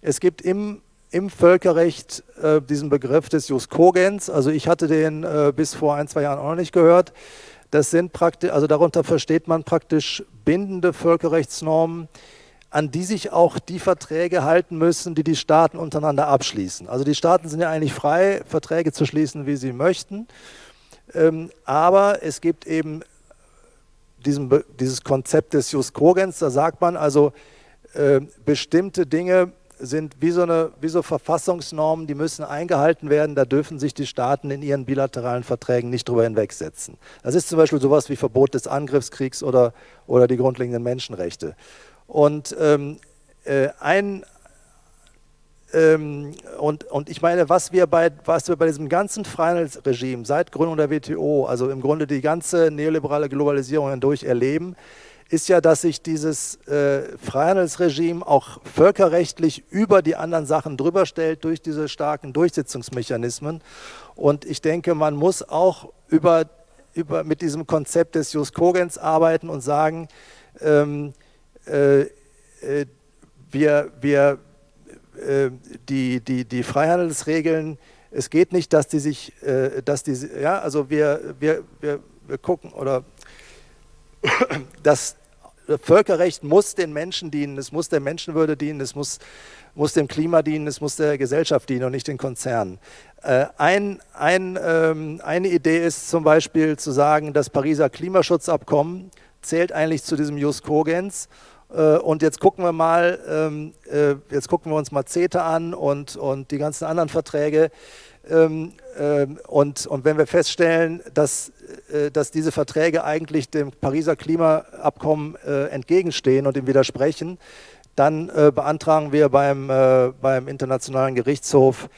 Es gibt im, im Völkerrecht äh, diesen Begriff des Jus Cogens, also ich hatte den äh, bis vor ein, zwei Jahren auch noch nicht gehört. Das sind praktisch, also darunter versteht man praktisch bindende Völkerrechtsnormen, an die sich auch die Verträge halten müssen, die die Staaten untereinander abschließen. Also die Staaten sind ja eigentlich frei, Verträge zu schließen, wie sie möchten. Ähm, aber es gibt eben diesen, dieses Konzept des Jus Cogens, da sagt man also, äh, bestimmte Dinge sind wie so, eine, wie so Verfassungsnormen, die müssen eingehalten werden. Da dürfen sich die Staaten in ihren bilateralen Verträgen nicht drüber hinwegsetzen. Das ist zum Beispiel sowas wie Verbot des Angriffskriegs oder, oder die grundlegenden Menschenrechte. Und ähm, äh, ein ähm, und, und ich meine, was wir, bei, was wir bei diesem ganzen Freihandelsregime seit Gründung der WTO, also im Grunde die ganze neoliberale Globalisierung hindurch erleben, ist ja, dass sich dieses äh, Freihandelsregime auch völkerrechtlich über die anderen Sachen drüber stellt durch diese starken Durchsetzungsmechanismen. Und ich denke, man muss auch über, über, mit diesem Konzept des Jus Cogens arbeiten und sagen, ähm, äh, äh, wir, wir, äh, die, die, die Freihandelsregeln es geht nicht, dass die sich, äh, dass die, ja, also wir, wir, wir, wir gucken oder das Völkerrecht muss den Menschen dienen, es muss der Menschenwürde dienen, es muss, muss dem Klima dienen, es muss der Gesellschaft dienen und nicht den Konzernen. Äh, ein, ein, ähm, eine Idee ist zum Beispiel zu sagen, das Pariser Klimaschutzabkommen zählt eigentlich zu diesem Jus Cogens äh, und jetzt gucken wir mal, ähm, äh, jetzt gucken wir uns mal CETA an und, und die ganzen anderen Verträge. Ähm, ähm, und, und wenn wir feststellen, dass, äh, dass diese Verträge eigentlich dem Pariser Klimaabkommen entgegenstehen und ihm widersprechen, dann beantragen wir beim, beim Internationalen Gerichtshof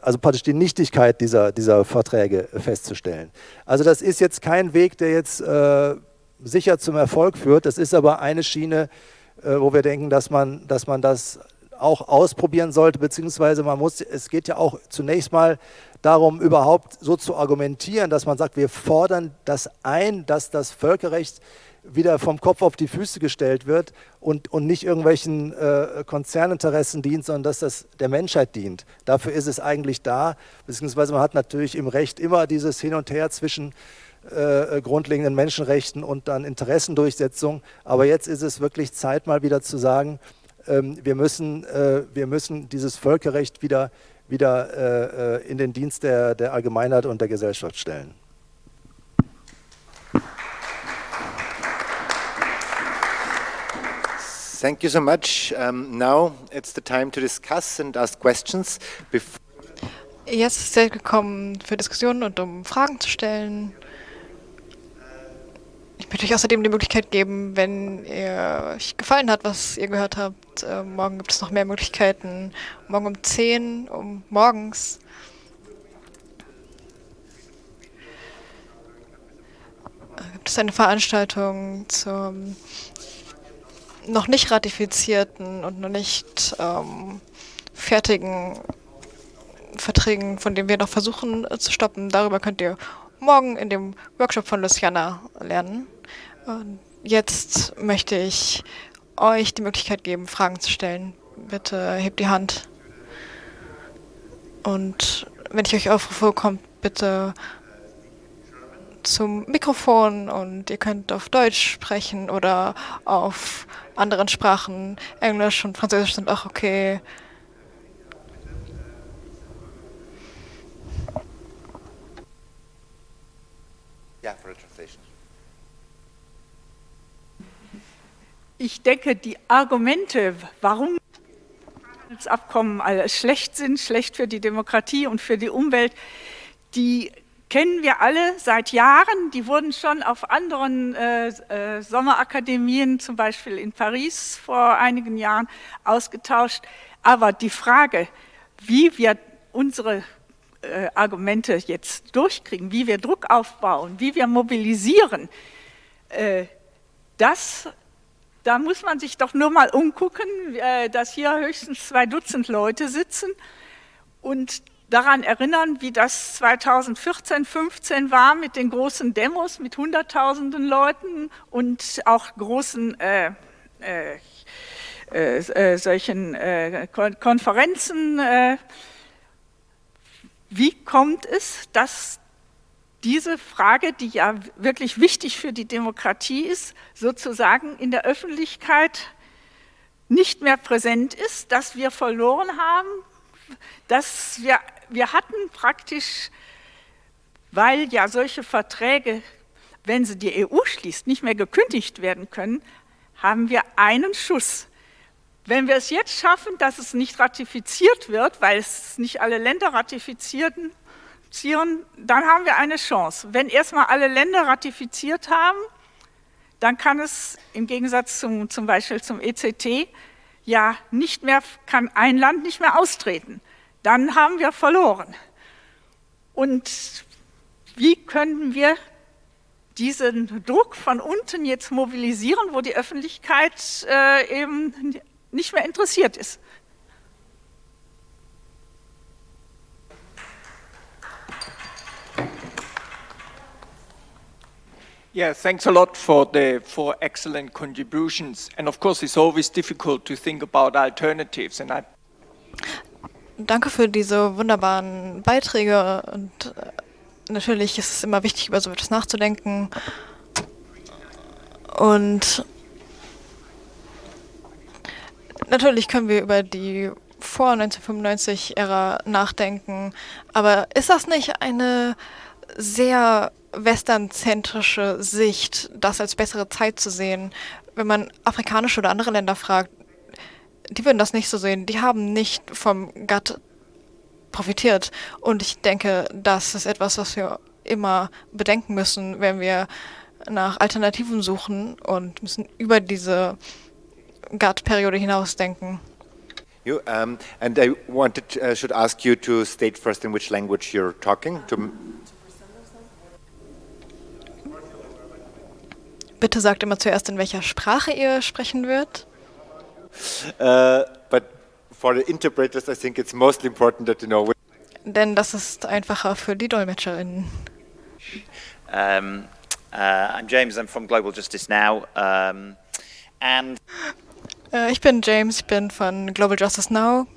also praktisch die Nichtigkeit dieser, dieser Verträge festzustellen. Also das ist jetzt kein Weg, der jetzt sicher zum Erfolg führt. Das ist aber eine Schiene, äh, wo wir denken, dass man, dass man das auch ausprobieren sollte, beziehungsweise man muss, es geht ja auch zunächst mal darum, überhaupt so zu argumentieren, dass man sagt, wir fordern das ein, dass das Völkerrecht wieder vom Kopf auf die Füße gestellt wird und, und nicht irgendwelchen äh, Konzerninteressen dient, sondern dass das der Menschheit dient. Dafür ist es eigentlich da, beziehungsweise man hat natürlich im Recht immer dieses Hin und Her zwischen äh, grundlegenden Menschenrechten und dann Interessendurchsetzung. Aber jetzt ist es wirklich Zeit, mal wieder zu sagen, wir, müssen, äh, wir müssen dieses Völkerrecht wieder, wieder äh, in den Dienst der, der Allgemeinheit und der Gesellschaft stellen. Thank you so much. Um, now it's the time to discuss and ask questions. Before Jetzt ist es gekommen für Diskussionen und um Fragen zu stellen. Ich möchte euch außerdem die Möglichkeit geben, wenn ihr euch gefallen hat, was ihr gehört habt. Äh, morgen gibt es noch mehr Möglichkeiten. Morgen um 10 um morgens. Äh, gibt es eine Veranstaltung zum noch nicht ratifizierten und noch nicht ähm, fertigen Verträgen, von denen wir noch versuchen äh, zu stoppen. Darüber könnt ihr morgen in dem Workshop von Luciana lernen. Und jetzt möchte ich euch die Möglichkeit geben, Fragen zu stellen. Bitte hebt die Hand. Und wenn ich euch aufrufe, kommt bitte zum Mikrofon und ihr könnt auf Deutsch sprechen oder auf anderen Sprachen. Englisch und Französisch sind auch okay. Yeah, for a translation. Ich denke, die Argumente, warum das Abkommen schlecht sind, schlecht für die Demokratie und für die Umwelt, die kennen wir alle seit Jahren. Die wurden schon auf anderen äh, äh, Sommerakademien, zum Beispiel in Paris vor einigen Jahren, ausgetauscht. Aber die Frage, wie wir unsere äh, Argumente jetzt durchkriegen, wie wir Druck aufbauen, wie wir mobilisieren, äh, das, da muss man sich doch nur mal umgucken, äh, dass hier höchstens zwei Dutzend Leute sitzen und daran erinnern, wie das 2014, 15 war mit den großen Demos mit Hunderttausenden Leuten und auch großen äh, äh, äh, solchen Konferenzen wie kommt es, dass diese Frage, die ja wirklich wichtig für die Demokratie ist, sozusagen in der Öffentlichkeit nicht mehr präsent ist, dass wir verloren haben, dass wir, wir hatten praktisch, weil ja solche Verträge, wenn sie die EU schließt, nicht mehr gekündigt werden können, haben wir einen Schuss. Wenn wir es jetzt schaffen, dass es nicht ratifiziert wird, weil es nicht alle Länder ratifizieren, dann haben wir eine Chance. Wenn erstmal alle Länder ratifiziert haben, dann kann es im Gegensatz zum, zum Beispiel zum ECT ja nicht mehr, kann ein Land nicht mehr austreten. Dann haben wir verloren. Und wie können wir diesen Druck von unten jetzt mobilisieren, wo die Öffentlichkeit äh, eben nicht mehr interessiert ist. Yeah, thanks a lot for the for excellent contributions. And of course, it's always difficult to think about alternatives. And I danke für diese wunderbaren Beiträge und äh, natürlich ist es immer wichtig, über so etwas nachzudenken. Und natürlich können wir über die vor 1995-Ära nachdenken, aber ist das nicht eine sehr westernzentrische Sicht, das als bessere Zeit zu sehen? Wenn man afrikanische oder andere Länder fragt, die würden das nicht so sehen. Die haben nicht vom GATT profitiert. Und ich denke, das ist etwas, was wir immer bedenken müssen, wenn wir nach Alternativen suchen und müssen über diese GATT-Periode hinaus denken. You, um, and I wanted, uh, should ask you to state first in which language you're talking. Bitte sagt immer zuerst, in welcher Sprache ihr sprechen wird. Uh, but for the interpreters, I think it's most important that you know. Denn das ist einfacher für die DolmetscherInnen. Um, uh, I'm James. I'm from Global Justice Now, um, and äh, ich bin James. Ich bin von Global Justice Now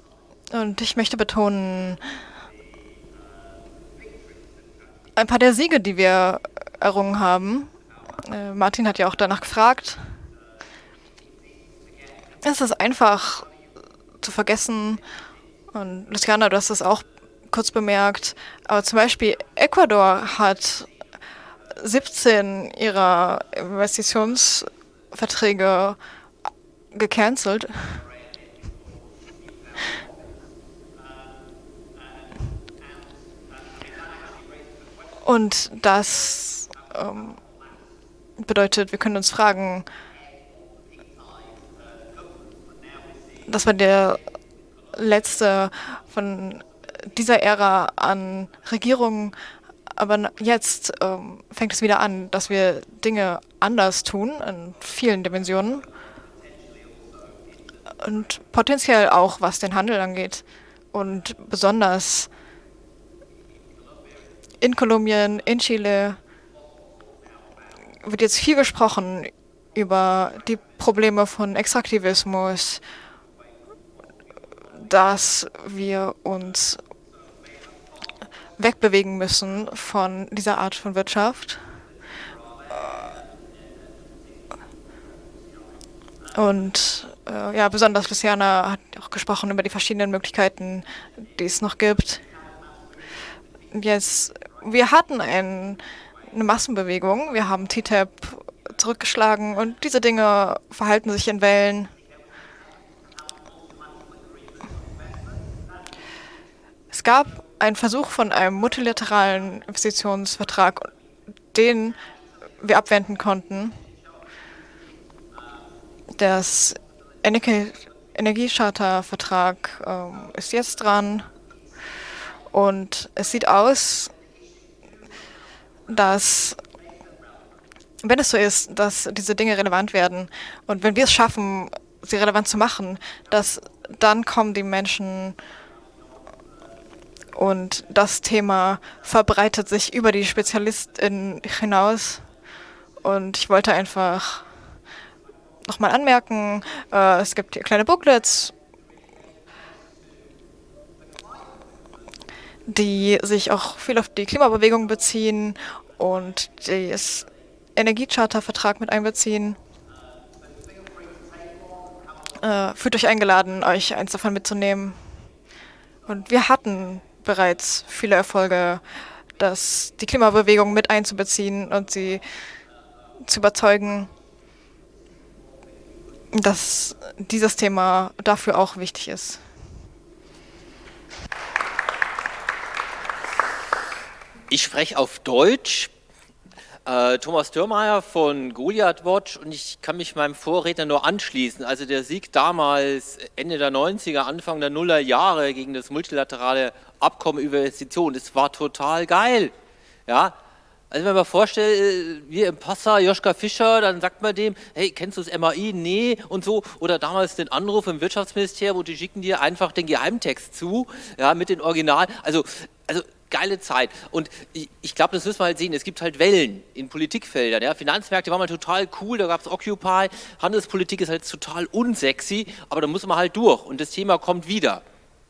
und ich möchte betonen ein paar der Siege, die wir errungen haben. Äh, Martin hat ja auch danach gefragt. Es ist einfach zu vergessen. Und Luciana, du hast es auch kurz bemerkt. Aber zum Beispiel Ecuador hat 17 ihrer Investitionsverträge gecancelt. Und das ähm, bedeutet, wir können uns fragen, das war der letzte von dieser Ära an Regierungen. Aber jetzt ähm, fängt es wieder an, dass wir Dinge anders tun in vielen Dimensionen. Und potenziell auch, was den Handel angeht. Und besonders in Kolumbien, in Chile wird jetzt viel gesprochen über die Probleme von Extraktivismus, dass wir uns wegbewegen müssen von dieser Art von Wirtschaft. Und äh, ja, besonders Luciana hat auch gesprochen über die verschiedenen Möglichkeiten, die es noch gibt. Jetzt, wir hatten ein, eine Massenbewegung, wir haben TTIP zurückgeschlagen und diese Dinge verhalten sich in Wellen. Es gab einen Versuch von einem multilateralen Investitionsvertrag, den wir abwenden konnten. Das Energiecharta-Vertrag ähm, ist jetzt dran und es sieht aus, dass wenn es so ist, dass diese Dinge relevant werden und wenn wir es schaffen, sie relevant zu machen, dass dann kommen die Menschen und das Thema verbreitet sich über die SpezialistInnen hinaus. Und ich wollte einfach nochmal anmerken, äh, es gibt hier kleine Booklets, die sich auch viel auf die Klimabewegung beziehen und das Energiecharta-Vertrag mit einbeziehen. Äh, fühlt euch eingeladen, euch eins davon mitzunehmen. Und wir hatten bereits viele Erfolge, dass die Klimabewegung mit einzubeziehen und sie zu überzeugen, dass dieses Thema dafür auch wichtig ist. Ich spreche auf Deutsch. Äh, Thomas Dürrmeier von Goliath Watch und ich kann mich meinem Vorredner nur anschließen. Also der Sieg damals Ende der 90er, Anfang der Nuller Jahre gegen das multilaterale Abkommen über Investitionen, das war total geil. Ja, also wenn man vorstellt, äh, wir im Passa, Joschka Fischer, dann sagt man dem, hey, kennst du das MAI? Nee und so. Oder damals den Anruf im Wirtschaftsministerium und die schicken dir einfach den Geheimtext zu, ja, mit den Original. Also, also geile Zeit. Und ich, ich glaube, das müssen wir halt sehen. Es gibt halt Wellen in Politikfeldern. Ja. Finanzmärkte waren mal total cool, da gab es Occupy. Handelspolitik ist halt total unsexy, aber da muss man halt durch. Und das Thema kommt wieder.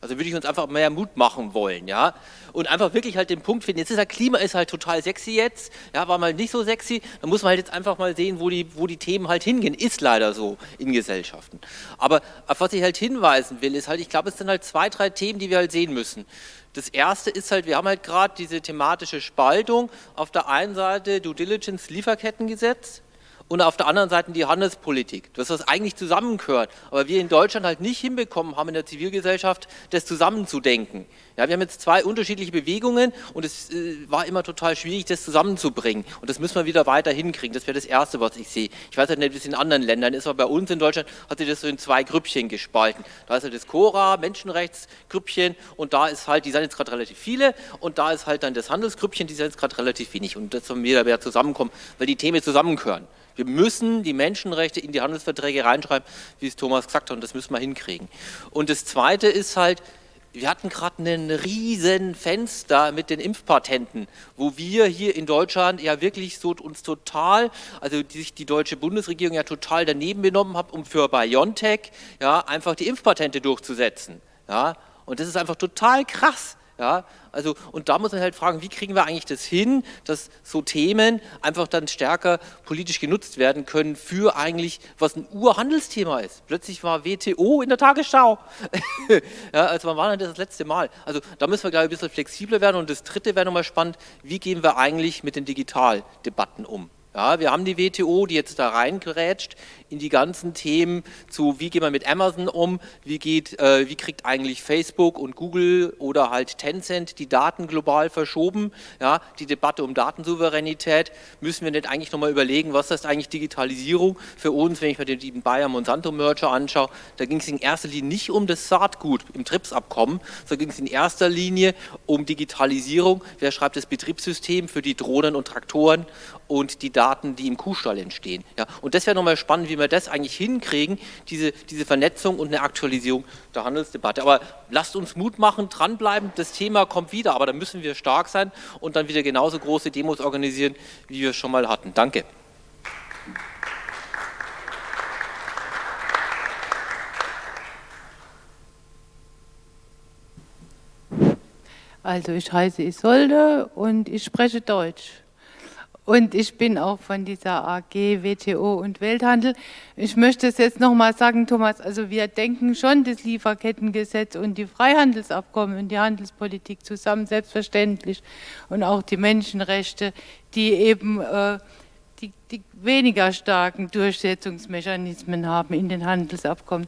Also würde ich uns einfach mehr Mut machen wollen, ja. Und einfach wirklich halt den Punkt finden. Jetzt ist ja Klima ist halt total sexy jetzt, ja, war mal nicht so sexy. Da muss man halt jetzt einfach mal sehen, wo die, wo die Themen halt hingehen. Ist leider so in Gesellschaften. Aber auf was ich halt hinweisen will, ist halt, ich glaube, es sind halt zwei, drei Themen, die wir halt sehen müssen. Das erste ist halt, wir haben halt gerade diese thematische Spaltung. Auf der einen Seite Due Diligence Lieferkettengesetz, und auf der anderen Seite die Handelspolitik, dass das eigentlich zusammengehört, aber wir in Deutschland halt nicht hinbekommen haben in der Zivilgesellschaft, das zusammenzudenken. Ja, wir haben jetzt zwei unterschiedliche Bewegungen und es äh, war immer total schwierig, das zusammenzubringen und das müssen wir wieder weiter hinkriegen, das wäre das Erste, was ich sehe. Ich weiß halt nicht, wie es in anderen Ländern ist, aber bei uns in Deutschland hat sich das so in zwei Grüppchen gespalten. Da ist halt das Cora, Menschenrechtsgrüppchen und da ist halt, die sind jetzt gerade relativ viele und da ist halt dann das Handelsgrüppchen, die sind jetzt gerade relativ wenig und das sollen wir wieder zusammenkommen, weil die Themen zusammengehören. Wir müssen die Menschenrechte in die Handelsverträge reinschreiben, wie es Thomas gesagt hat, und das müssen wir hinkriegen. Und das Zweite ist halt, wir hatten gerade einen riesen Fenster mit den Impfpatenten, wo wir hier in Deutschland ja wirklich so uns total, also die sich die deutsche Bundesregierung ja total daneben benommen hat, um für BioNTech ja einfach die Impfpatente durchzusetzen. Ja, und das ist einfach total krass. Ja, also, und da muss man halt fragen, wie kriegen wir eigentlich das hin, dass so Themen einfach dann stärker politisch genutzt werden können für eigentlich, was ein Urhandelsthema ist. Plötzlich war WTO in der Tagesschau. ja, also wann war denn das das letzte Mal? Also da müssen wir, glaube ich, ein bisschen flexibler werden. Und das Dritte wäre nochmal spannend, wie gehen wir eigentlich mit den Digitaldebatten um? Ja, wir haben die WTO, die jetzt da reingerätscht in die ganzen Themen zu, wie gehen wir mit Amazon um, wie, geht, äh, wie kriegt eigentlich Facebook und Google oder halt Tencent die Daten global verschoben, ja, die Debatte um Datensouveränität, müssen wir nicht eigentlich nochmal überlegen, was ist eigentlich Digitalisierung für uns, wenn ich mir den Bayer-Monsanto-Merger anschaue, da ging es in erster Linie nicht um das Saatgut im TRIPS-Abkommen, sondern ging es in erster Linie um Digitalisierung, wer schreibt das Betriebssystem für die Drohnen und Traktoren und die Daten, die im Kuhstall entstehen. Ja, und das wäre nochmal spannend, wie wir das eigentlich hinkriegen, diese, diese Vernetzung und eine Aktualisierung der Handelsdebatte. Aber lasst uns Mut machen, dranbleiben, das Thema kommt wieder, aber da müssen wir stark sein und dann wieder genauso große Demos organisieren, wie wir es schon mal hatten. Danke. Also ich heiße Isolde und ich spreche Deutsch. Und ich bin auch von dieser AG WTO und Welthandel. Ich möchte es jetzt nochmal sagen, Thomas, also wir denken schon das Lieferkettengesetz und die Freihandelsabkommen und die Handelspolitik zusammen, selbstverständlich. Und auch die Menschenrechte, die eben äh, die, die weniger starken Durchsetzungsmechanismen haben in den Handelsabkommen.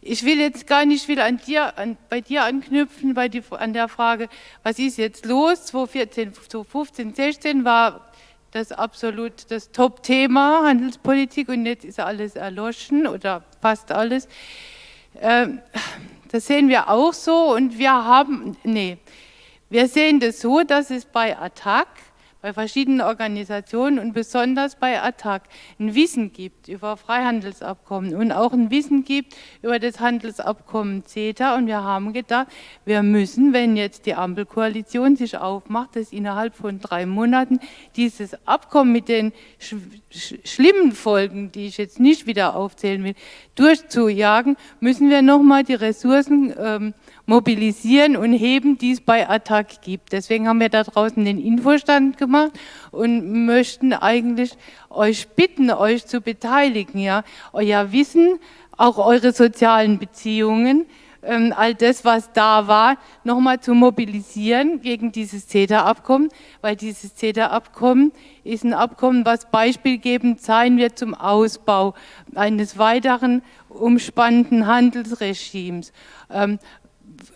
Ich will jetzt gar nicht will an dir, an, bei dir anknüpfen, bei die, an der Frage, was ist jetzt los? 2014, 2015, 16 war das absolut das Top-Thema Handelspolitik und jetzt ist alles erloschen oder fast alles. Ähm, das sehen wir auch so und wir haben, nee, wir sehen das so, dass es bei Attac bei verschiedenen Organisationen und besonders bei ATTAC ein Wissen gibt über Freihandelsabkommen und auch ein Wissen gibt über das Handelsabkommen CETA. Und wir haben gedacht, wir müssen, wenn jetzt die Ampelkoalition sich aufmacht, dass innerhalb von drei Monaten dieses Abkommen mit den sch sch schlimmen Folgen, die ich jetzt nicht wieder aufzählen will, durchzujagen, müssen wir nochmal die Ressourcen ähm, mobilisieren und heben, die es bei Attac gibt. Deswegen haben wir da draußen den Infostand gemacht und möchten eigentlich euch bitten, euch zu beteiligen, ja, euer Wissen, auch eure sozialen Beziehungen, ähm, all das, was da war, nochmal zu mobilisieren gegen dieses CETA-Abkommen, weil dieses CETA-Abkommen ist ein Abkommen, was beispielgebend sein wird zum Ausbau eines weiteren umspannenden Handelsregimes. Ähm,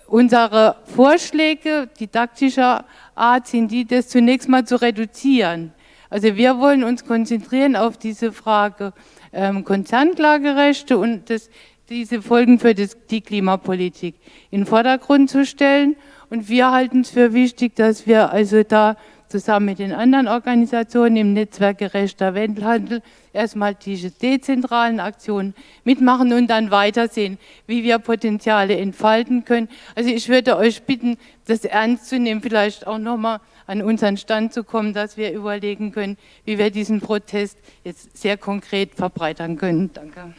unsere Vorschläge didaktischer Art sind die, das zunächst mal zu reduzieren. Also wir wollen uns konzentrieren auf diese Frage ähm, Konzernklagerechte und das, diese Folgen für das, die Klimapolitik in Vordergrund zu stellen. Und wir halten es für wichtig, dass wir also da zusammen mit den anderen Organisationen im Netzwerk Gerechter Welthandel erstmal diese dezentralen Aktionen mitmachen und dann weitersehen, wie wir Potenziale entfalten können. Also ich würde euch bitten, das ernst zu nehmen, vielleicht auch nochmal an unseren Stand zu kommen, dass wir überlegen können, wie wir diesen Protest jetzt sehr konkret verbreitern können. Danke.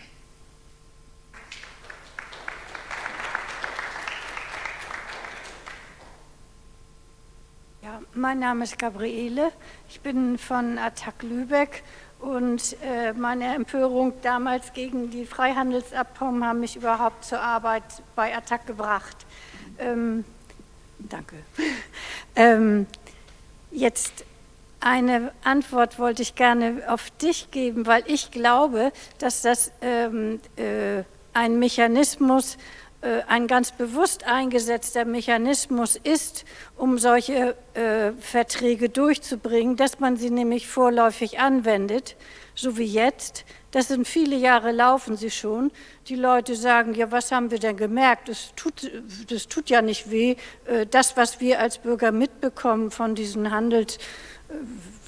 Mein Name ist Gabriele. Ich bin von Attac Lübeck und äh, meine Empörung damals gegen die Freihandelsabkommen haben mich überhaupt zur Arbeit bei Attac gebracht. Ähm, danke. ähm, jetzt eine Antwort wollte ich gerne auf dich geben, weil ich glaube, dass das ähm, äh, ein Mechanismus äh, ein ganz bewusst eingesetzter Mechanismus ist, um solche äh, Verträge durchzubringen, dass man sie nämlich vorläufig anwendet, so wie jetzt. Das sind viele Jahre laufen sie schon. Die Leute sagen, ja, was haben wir denn gemerkt? Das tut, das tut ja nicht weh. Äh, das, was wir als Bürger mitbekommen von diesen Handels, äh,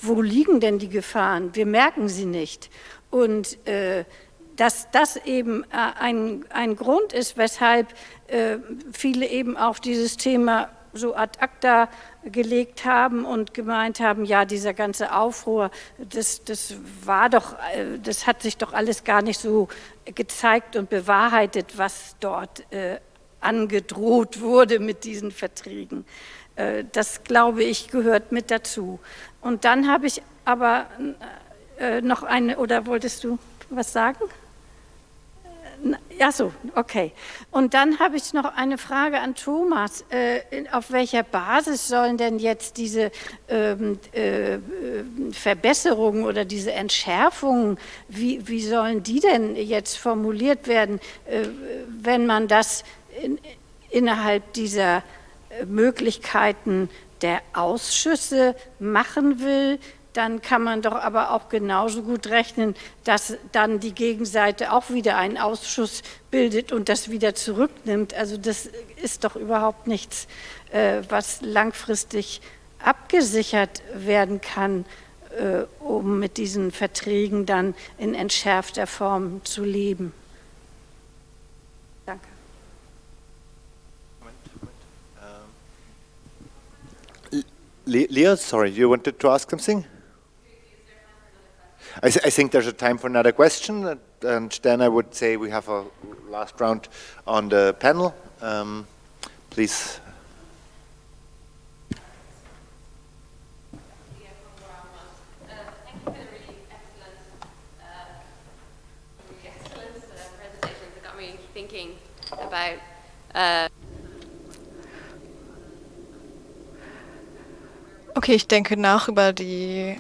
wo liegen denn die Gefahren? Wir merken sie nicht. Und äh, dass das eben äh, ein, ein Grund ist, weshalb äh, viele eben auch dieses Thema so ad acta gelegt haben und gemeint haben, ja, dieser ganze Aufruhr, das, das war doch, äh, das hat sich doch alles gar nicht so gezeigt und bewahrheitet, was dort angedroht wurde mit diesen Verträgen. Das, glaube ich, gehört mit dazu. Und dann habe ich aber noch eine, oder wolltest du was sagen? Ja, so, okay. Und dann habe ich noch eine Frage an Thomas. Äh, auf welcher Basis sollen denn jetzt diese ähm, äh, Verbesserungen oder diese Entschärfungen, wie, wie sollen die denn jetzt formuliert werden, äh, wenn man das in, innerhalb dieser äh, Möglichkeiten der Ausschüsse machen will? Dann kann man doch aber auch genauso gut rechnen, dass dann die Gegenseite auch wieder einen Ausschuss bildet und das wieder zurücknimmt. Also das ist doch überhaupt nichts, äh, was langfristig abgesichert werden kann, äh, um mit diesen Verträgen dann in entschärfter Form zu leben. Danke. Leo, sorry, you wanted to ask something? I, th I, think there's a time for another question, and then I would say we have a last round on the panel. Um, please. about uh Okay, ich denke nach über die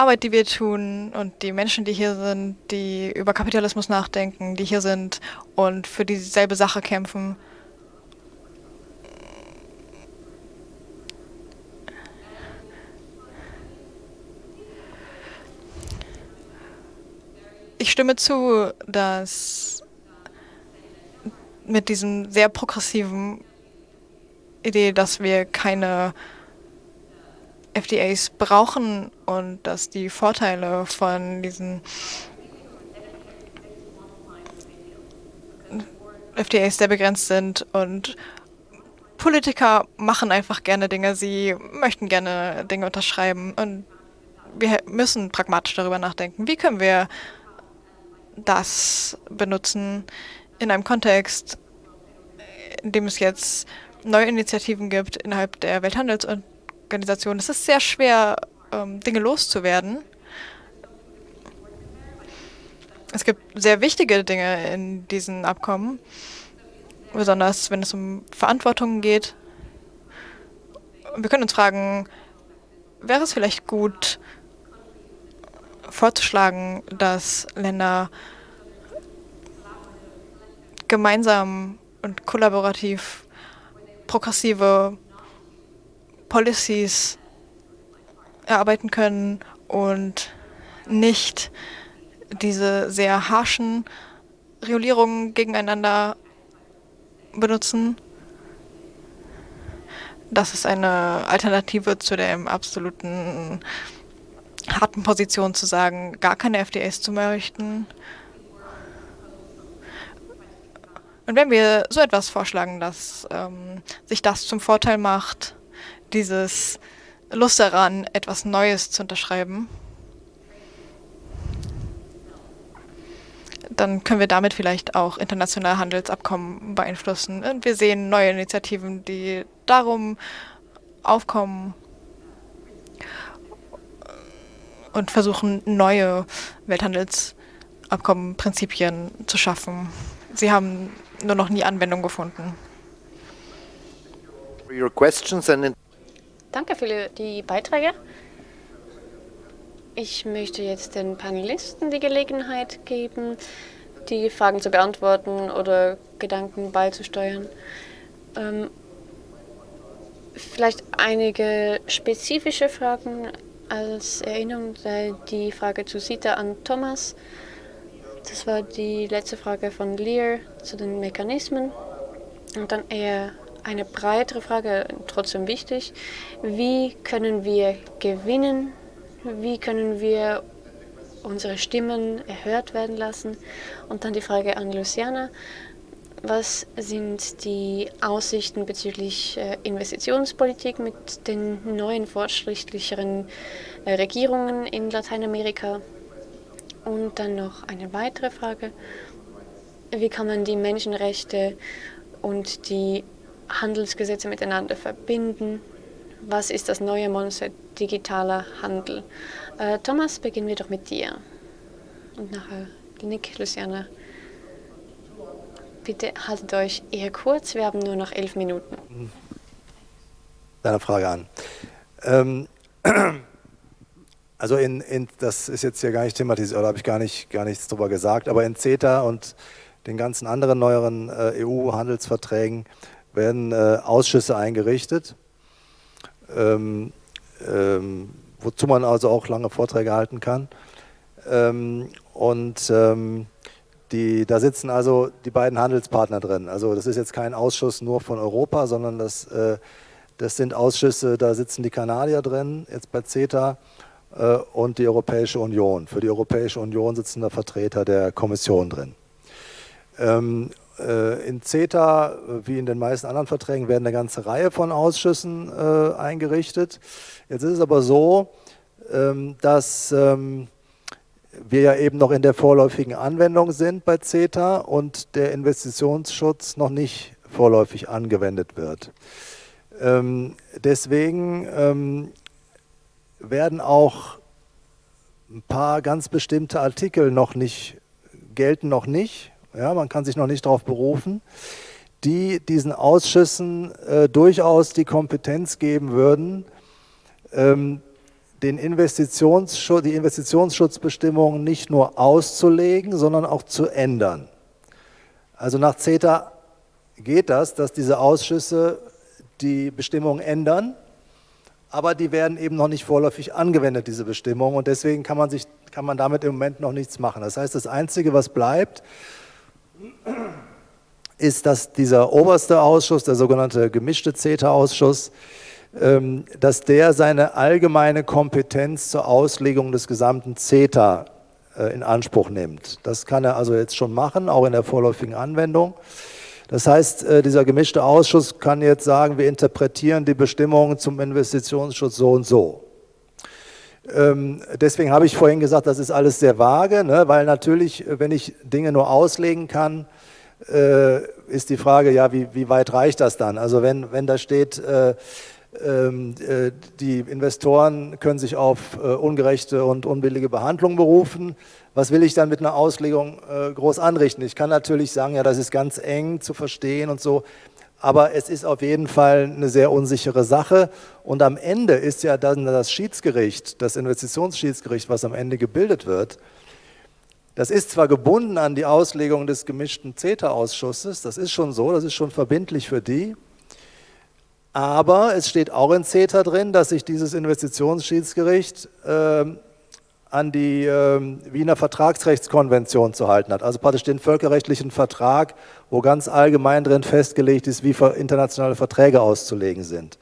Arbeit, die wir tun und die Menschen, die hier sind, die über Kapitalismus nachdenken, die hier sind und für dieselbe Sache kämpfen. Ich stimme zu, dass mit diesem sehr progressiven Idee, dass wir keine FDAs brauchen und dass die Vorteile von diesen FDAs sehr begrenzt sind und Politiker machen einfach gerne Dinge, sie möchten gerne Dinge unterschreiben und wir müssen pragmatisch darüber nachdenken, wie können wir das benutzen in einem Kontext, in dem es jetzt neue Initiativen gibt innerhalb der Welthandelsorganisation Organisation. Es ist sehr schwer, ähm, Dinge loszuwerden. Es gibt sehr wichtige Dinge in diesen Abkommen, besonders wenn es um Verantwortung geht. Wir können uns fragen, wäre es vielleicht gut, vorzuschlagen, dass Länder gemeinsam und kollaborativ progressive Policies erarbeiten können und nicht diese sehr harschen Regulierungen gegeneinander benutzen. Das ist eine Alternative zu der absoluten harten Position zu sagen, gar keine FDAs zu möchten. Und wenn wir so etwas vorschlagen, dass ähm, sich das zum Vorteil macht, dieses Lust daran, etwas Neues zu unterschreiben, dann können wir damit vielleicht auch internationale Handelsabkommen beeinflussen. Und wir sehen neue Initiativen, die darum aufkommen und versuchen, neue Welthandelsabkommenprinzipien zu schaffen. Sie haben nur noch nie Anwendung gefunden. Danke für die Beiträge. Ich möchte jetzt den Panelisten die Gelegenheit geben, die Fragen zu beantworten oder Gedanken beizusteuern. Ähm, vielleicht einige spezifische Fragen als Erinnerung, die Frage zu Sita an Thomas. Das war die letzte Frage von Lear zu den Mechanismen. Und dann eher eine breitere Frage, trotzdem wichtig. Wie können wir gewinnen? Wie können wir unsere Stimmen erhört werden lassen? Und dann die Frage an Luciana. Was sind die Aussichten bezüglich äh, Investitionspolitik mit den neuen fortschrittlicheren äh, Regierungen in Lateinamerika? Und dann noch eine weitere Frage. Wie kann man die Menschenrechte und die Handelsgesetze miteinander verbinden? Was ist das neue Monster digitaler Handel? Äh, Thomas, beginnen wir doch mit dir. Und nachher Nick, Luciana. Bitte haltet euch eher kurz, wir haben nur noch elf Minuten. Deine Frage an. Ähm, also in, in, das ist jetzt hier gar nicht thematisiert, oder habe ich gar, nicht, gar nichts drüber gesagt, aber in CETA und den ganzen anderen neueren äh, EU-Handelsverträgen werden äh, Ausschüsse eingerichtet, ähm, ähm, wozu man also auch lange Vorträge halten kann. Ähm, und ähm, die, da sitzen also die beiden Handelspartner drin. Also das ist jetzt kein Ausschuss nur von Europa, sondern das, äh, das sind Ausschüsse, da sitzen die Kanadier drin, jetzt bei CETA, äh, und die Europäische Union. Für die Europäische Union sitzen da Vertreter der Kommission drin. Äh, in CETA, wie in den meisten anderen Verträgen, werden eine ganze Reihe von Ausschüssen äh, eingerichtet. Jetzt ist es aber so, ähm, dass ähm, wir ja eben noch in der vorläufigen Anwendung sind bei CETA und der Investitionsschutz noch nicht vorläufig angewendet wird. Ähm, deswegen werden auch ein paar ganz bestimmte Artikel noch nicht, gelten noch nicht, ja, man kann sich noch nicht darauf berufen, die diesen Ausschüssen äh, durchaus die Kompetenz geben würden, ähm, den Investitionsschutz, die Investitionsschutzbestimmungen nicht nur auszulegen, sondern auch zu ändern. Also nach CETA geht das, dass diese Ausschüsse die Bestimmungen ändern, aber die werden eben noch nicht vorläufig angewendet, diese Bestimmungen, und deswegen kann man, sich, kann man damit im Moment noch nichts machen. Das heißt, das Einzige, was bleibt, ist, dass dieser oberste Ausschuss, der sogenannte gemischte CETA-Ausschuss, ähm, dass der seine allgemeine Kompetenz zur Auslegung des gesamten CETA äh, in Anspruch nimmt. Das kann er also jetzt schon machen, auch in der vorläufigen Anwendung. Das heißt, äh, dieser gemischte Ausschuss kann jetzt sagen, wir interpretieren die Bestimmungen zum Investitionsschutz so und so. Ähm, deswegen habe ich vorhin gesagt, das ist alles sehr vage, ne? weil natürlich, wenn ich Dinge nur auslegen kann, äh, ist die Frage, ja, wie, wie, weit reicht das dann? Also wenn, wenn da steht, ähm, äh, die Investoren können sich auf äh, ungerechte und unbillige Behandlung berufen. Was will ich dann mit einer Auslegung äh, groß anrichten? Ich kann natürlich sagen, ja, das ist ganz eng zu verstehen und so, aber es ist auf jeden Fall eine sehr unsichere Sache. Und am Ende ist ja dann das Schiedsgericht, das Investitionsschiedsgericht, was am Ende gebildet wird, das ist zwar gebunden an die Auslegung des gemischten CETA-Ausschusses, das ist schon so, das ist schon verbindlich für die, aber es steht auch in CETA drin, dass sich dieses Investitionsschiedsgericht äh, an die äh, Wiener Vertragsrechtskonvention zu halten hat. Also praktisch den völkerrechtlichen Vertrag, wo ganz allgemein drin festgelegt ist, wie internationale Verträge auszulegen sind.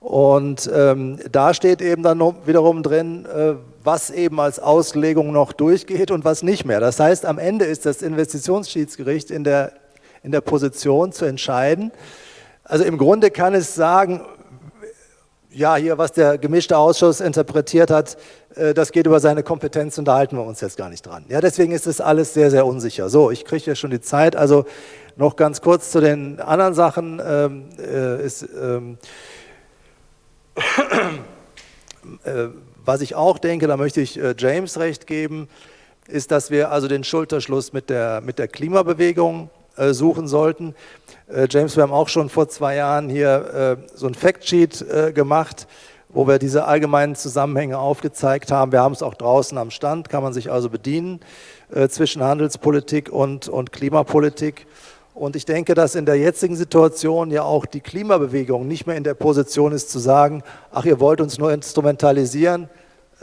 Und ähm, da steht eben dann wiederum drin, äh, was eben als Auslegung noch durchgeht und was nicht mehr. Das heißt, am Ende ist das Investitionsschiedsgericht in der, in der Position zu entscheiden, also im Grunde kann es sagen, ja, hier, was der gemischte Ausschuss interpretiert hat, äh, das geht über seine Kompetenz und da halten wir uns jetzt gar nicht dran. Ja, deswegen ist das alles sehr, sehr unsicher. So, ich kriege ja schon die Zeit, also noch ganz kurz zu den anderen Sachen. Ähm, äh, ist, ähm, Äh, was ich auch denke, da möchte ich äh, James recht geben, ist, dass wir also den Schulterschluss mit der, mit der Klimabewegung äh, suchen sollten. James, wir haben auch schon vor zwei Jahren hier so ein Factsheet gemacht, wo wir diese allgemeinen Zusammenhänge aufgezeigt haben. Wir haben es auch draußen am Stand, kann man sich also bedienen zwischen Handelspolitik und, und Klimapolitik. Und ich denke, dass in der jetzigen Situation ja auch die Klimabewegung nicht mehr in der Position ist zu sagen, ach, ihr wollt uns nur instrumentalisieren,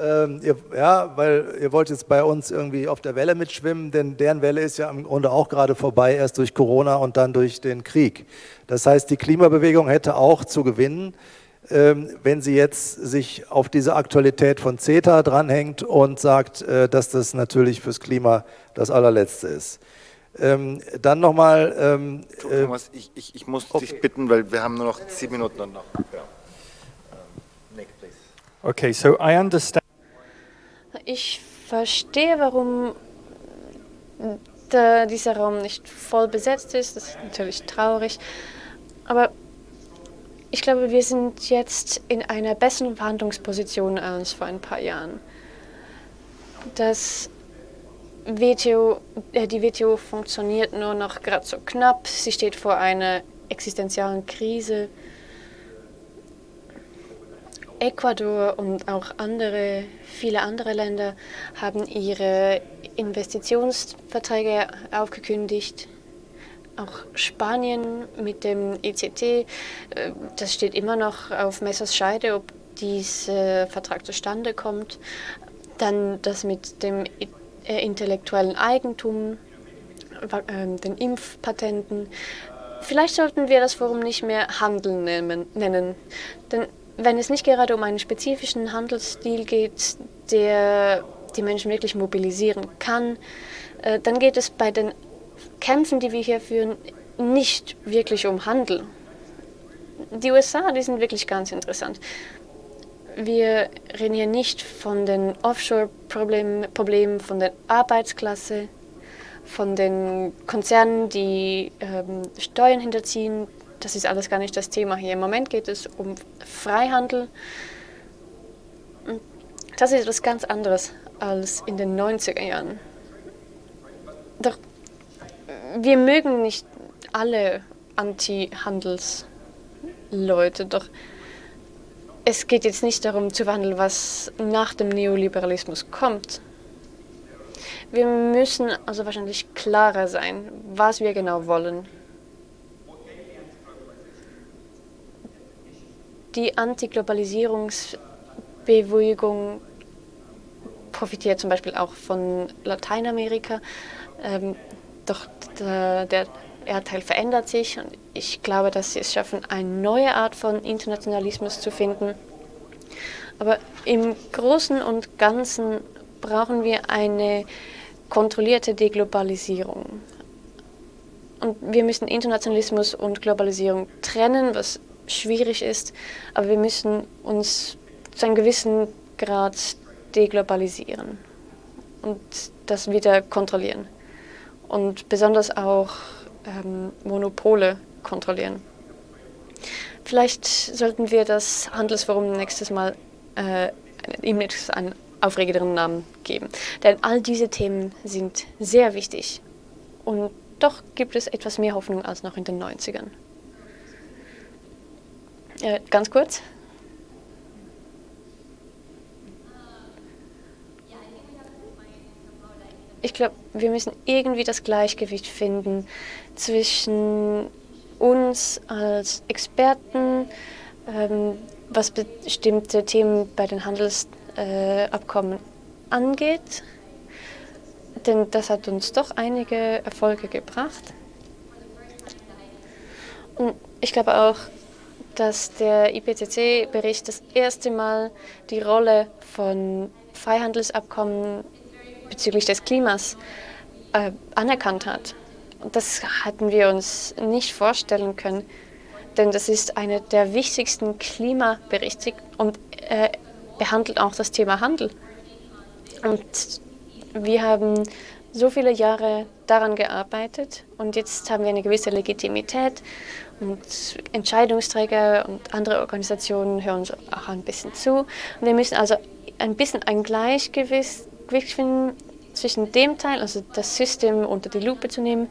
ähm, ihr, ja, weil ihr wollt jetzt bei uns irgendwie auf der Welle mitschwimmen, denn deren Welle ist ja im Grunde auch gerade vorbei, erst durch Corona und dann durch den Krieg. Das heißt, die Klimabewegung hätte auch zu gewinnen, ähm, wenn sie jetzt sich auf diese Aktualität von CETA dranhängt und sagt, äh, dass das natürlich fürs Klima das allerletzte ist. Ähm, dann nochmal. Ähm, äh, Thomas, ich, ich, ich muss okay. dich bitten, weil wir haben nur noch zehn Minuten und noch. Ja. Nick, please. Okay, so I understand. Ich verstehe, warum der, dieser Raum nicht voll besetzt ist. Das ist natürlich traurig. Aber ich glaube, wir sind jetzt in einer besseren Verhandlungsposition als vor ein paar Jahren. Das WTO, äh, die WTO funktioniert nur noch gerade so knapp. Sie steht vor einer existenziellen Krise. Ecuador und auch andere, viele andere Länder haben ihre Investitionsverträge aufgekündigt. Auch Spanien mit dem ECT, äh, das steht immer noch auf Messers Scheide, ob dieser Vertrag zustande kommt. Dann das mit dem äh, intellektuellen Eigentum, äh, den Impfpatenten. Vielleicht sollten wir das Forum nicht mehr Handel nennen, nennen. Denn wenn es nicht gerade um einen spezifischen Handelsstil geht, der die Menschen wirklich mobilisieren kann, äh, dann geht es bei den Kämpfen, die wir hier führen, nicht wirklich um Handel. Die USA, die sind wirklich ganz interessant wir reden hier nicht von den Offshore-Problemen, Problemen, von der Arbeitsklasse, von den Konzernen, die ähm, Steuern hinterziehen. Das ist alles gar nicht das Thema hier. Im Moment geht es um Freihandel. Das ist etwas ganz anderes als in den 90er Jahren. Doch wir mögen nicht alle Anti-Handels-Leute, doch es geht jetzt nicht darum zu wandeln, was nach dem Neoliberalismus kommt. Wir müssen also wahrscheinlich klarer sein, was wir genau wollen. Die Antiglobalisierungsbewegung profitiert zum Beispiel auch von Lateinamerika. Ähm, doch der, der Erdteil verändert sich und ich glaube, dass sie es schaffen, eine neue Art von Internationalismus zu finden. Aber im Großen und Ganzen brauchen wir eine kontrollierte Deglobalisierung. Und wir müssen Internationalismus und Globalisierung trennen, was schwierig ist, aber wir müssen uns zu einem gewissen Grad deglobalisieren und das wieder kontrollieren. Und besonders auch ähm, Monopole kontrollieren. Vielleicht sollten wir das Handelsforum nächstes Mal äh, ihm einen aufregenderen Namen geben. Denn all diese Themen sind sehr wichtig. Und doch gibt es etwas mehr Hoffnung als noch in den 90ern. Äh, ganz kurz. ich glaube, wir müssen irgendwie das Gleichgewicht finden zwischen uns als Experten, ähm, was bestimmte Themen bei den Handelsabkommen äh, angeht. Denn das hat uns doch einige Erfolge gebracht. Und ich glaube auch, dass der IPCC-Bericht das erste Mal die Rolle von Freihandelsabkommen bezüglich des Klimas äh, anerkannt hat. Und das hatten wir uns nicht vorstellen können, denn das ist einer der wichtigsten Klimaberichte und äh, behandelt auch das Thema Handel. Und wir haben so viele Jahre daran gearbeitet und jetzt haben wir eine gewisse Legitimität Und Entscheidungsträger und andere Organisationen hören uns auch ein bisschen zu. Wir müssen also ein bisschen ein Gleichgewicht finden zwischen dem Teil, also das System unter die Lupe zu nehmen,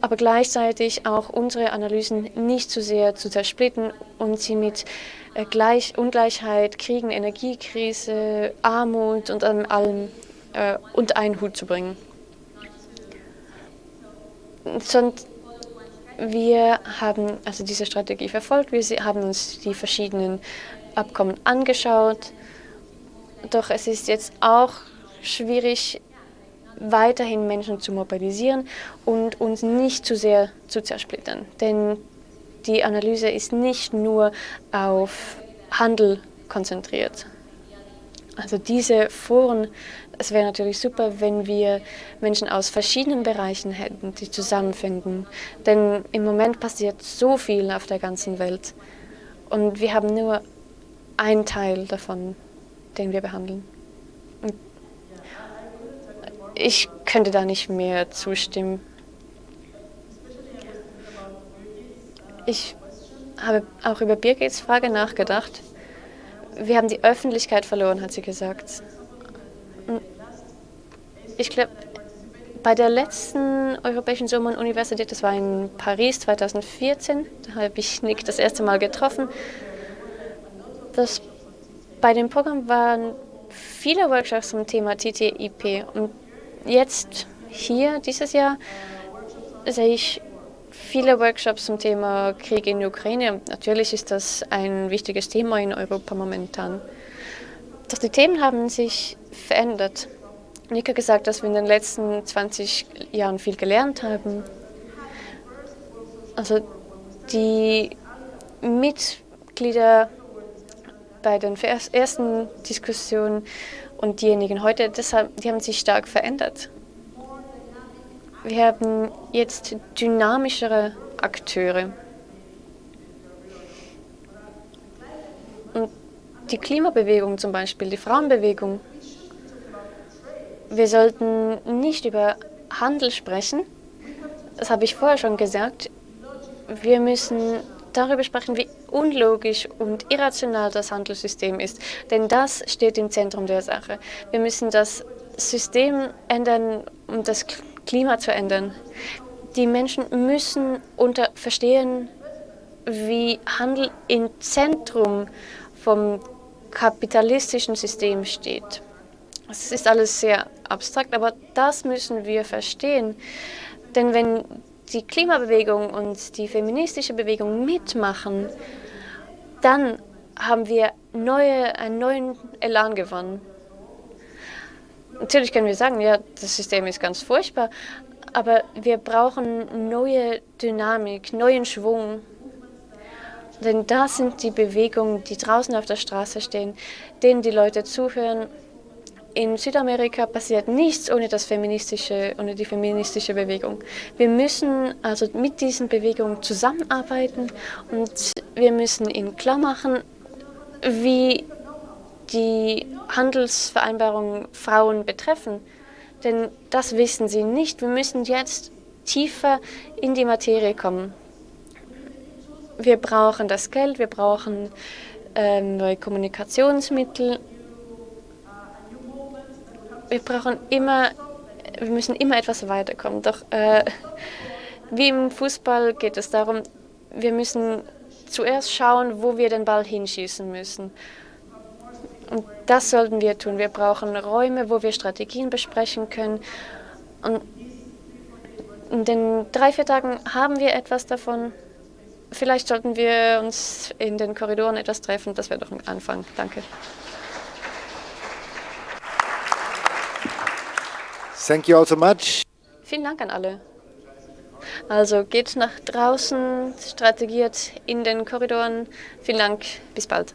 aber gleichzeitig auch unsere Analysen nicht zu sehr zu zersplitten und sie mit äh, Gleich Ungleichheit, Kriegen, Energiekrise, Armut und allem äh, unter einen Hut zu bringen. Und wir haben also diese Strategie verfolgt, wir haben uns die verschiedenen Abkommen angeschaut, doch es ist jetzt auch schwierig, weiterhin Menschen zu mobilisieren und uns nicht zu sehr zu zersplittern. Denn die Analyse ist nicht nur auf Handel konzentriert. Also diese Foren, es wäre natürlich super, wenn wir Menschen aus verschiedenen Bereichen hätten, die zusammenfinden. Denn im Moment passiert so viel auf der ganzen Welt. Und wir haben nur einen Teil davon, den wir behandeln. Ich könnte da nicht mehr zustimmen. Ich habe auch über Birgits Frage nachgedacht. Wir haben die Öffentlichkeit verloren, hat sie gesagt. Ich glaube, bei der letzten Europäischen Sommeruniversität, das war in Paris 2014, da habe ich Nick das erste Mal getroffen. Das, bei dem Programm waren viele Workshops zum Thema TTIP und jetzt hier dieses Jahr sehe ich viele Workshops zum Thema Krieg in der Ukraine. Natürlich ist das ein wichtiges Thema in Europa momentan. Doch die Themen haben sich verändert. Nick hat gesagt, dass wir in den letzten 20 Jahren viel gelernt haben. Also die Mitglieder bei den ersten Diskussionen und diejenigen heute, deshalb, die haben sich stark verändert. Wir haben jetzt dynamischere Akteure. Und die Klimabewegung zum Beispiel, die Frauenbewegung. Wir sollten nicht über Handel sprechen. Das habe ich vorher schon gesagt. Wir müssen darüber sprechen, wie unlogisch und irrational das Handelssystem ist. Denn das steht im Zentrum der Sache. Wir müssen das System ändern, um das Klima zu ändern. Die Menschen müssen unter verstehen, wie Handel im Zentrum vom kapitalistischen System steht. Es ist alles sehr abstrakt, aber das müssen wir verstehen. Denn wenn die Klimabewegung und die feministische Bewegung mitmachen, dann haben wir neue, einen neuen Elan gewonnen. Natürlich können wir sagen, ja, das System ist ganz furchtbar, aber wir brauchen neue Dynamik, neuen Schwung. Denn das sind die Bewegungen, die draußen auf der Straße stehen, denen die Leute zuhören in Südamerika passiert nichts ohne, das feministische, ohne die feministische Bewegung. Wir müssen also mit diesen Bewegungen zusammenarbeiten und wir müssen ihnen klar machen, wie die Handelsvereinbarungen Frauen betreffen. Denn das wissen sie nicht. Wir müssen jetzt tiefer in die Materie kommen. Wir brauchen das Geld, wir brauchen äh, neue Kommunikationsmittel wir brauchen immer, wir müssen immer etwas weiterkommen. Doch äh, wie im Fußball geht es darum, wir müssen zuerst schauen, wo wir den Ball hinschießen müssen. Und das sollten wir tun. Wir brauchen Räume, wo wir Strategien besprechen können. Und in den drei, vier Tagen haben wir etwas davon. Vielleicht sollten wir uns in den Korridoren etwas treffen. Das wäre doch ein Anfang. Danke. Thank you all so much. Vielen Dank an alle. Also geht nach draußen, strategiert in den Korridoren. Vielen Dank, bis bald.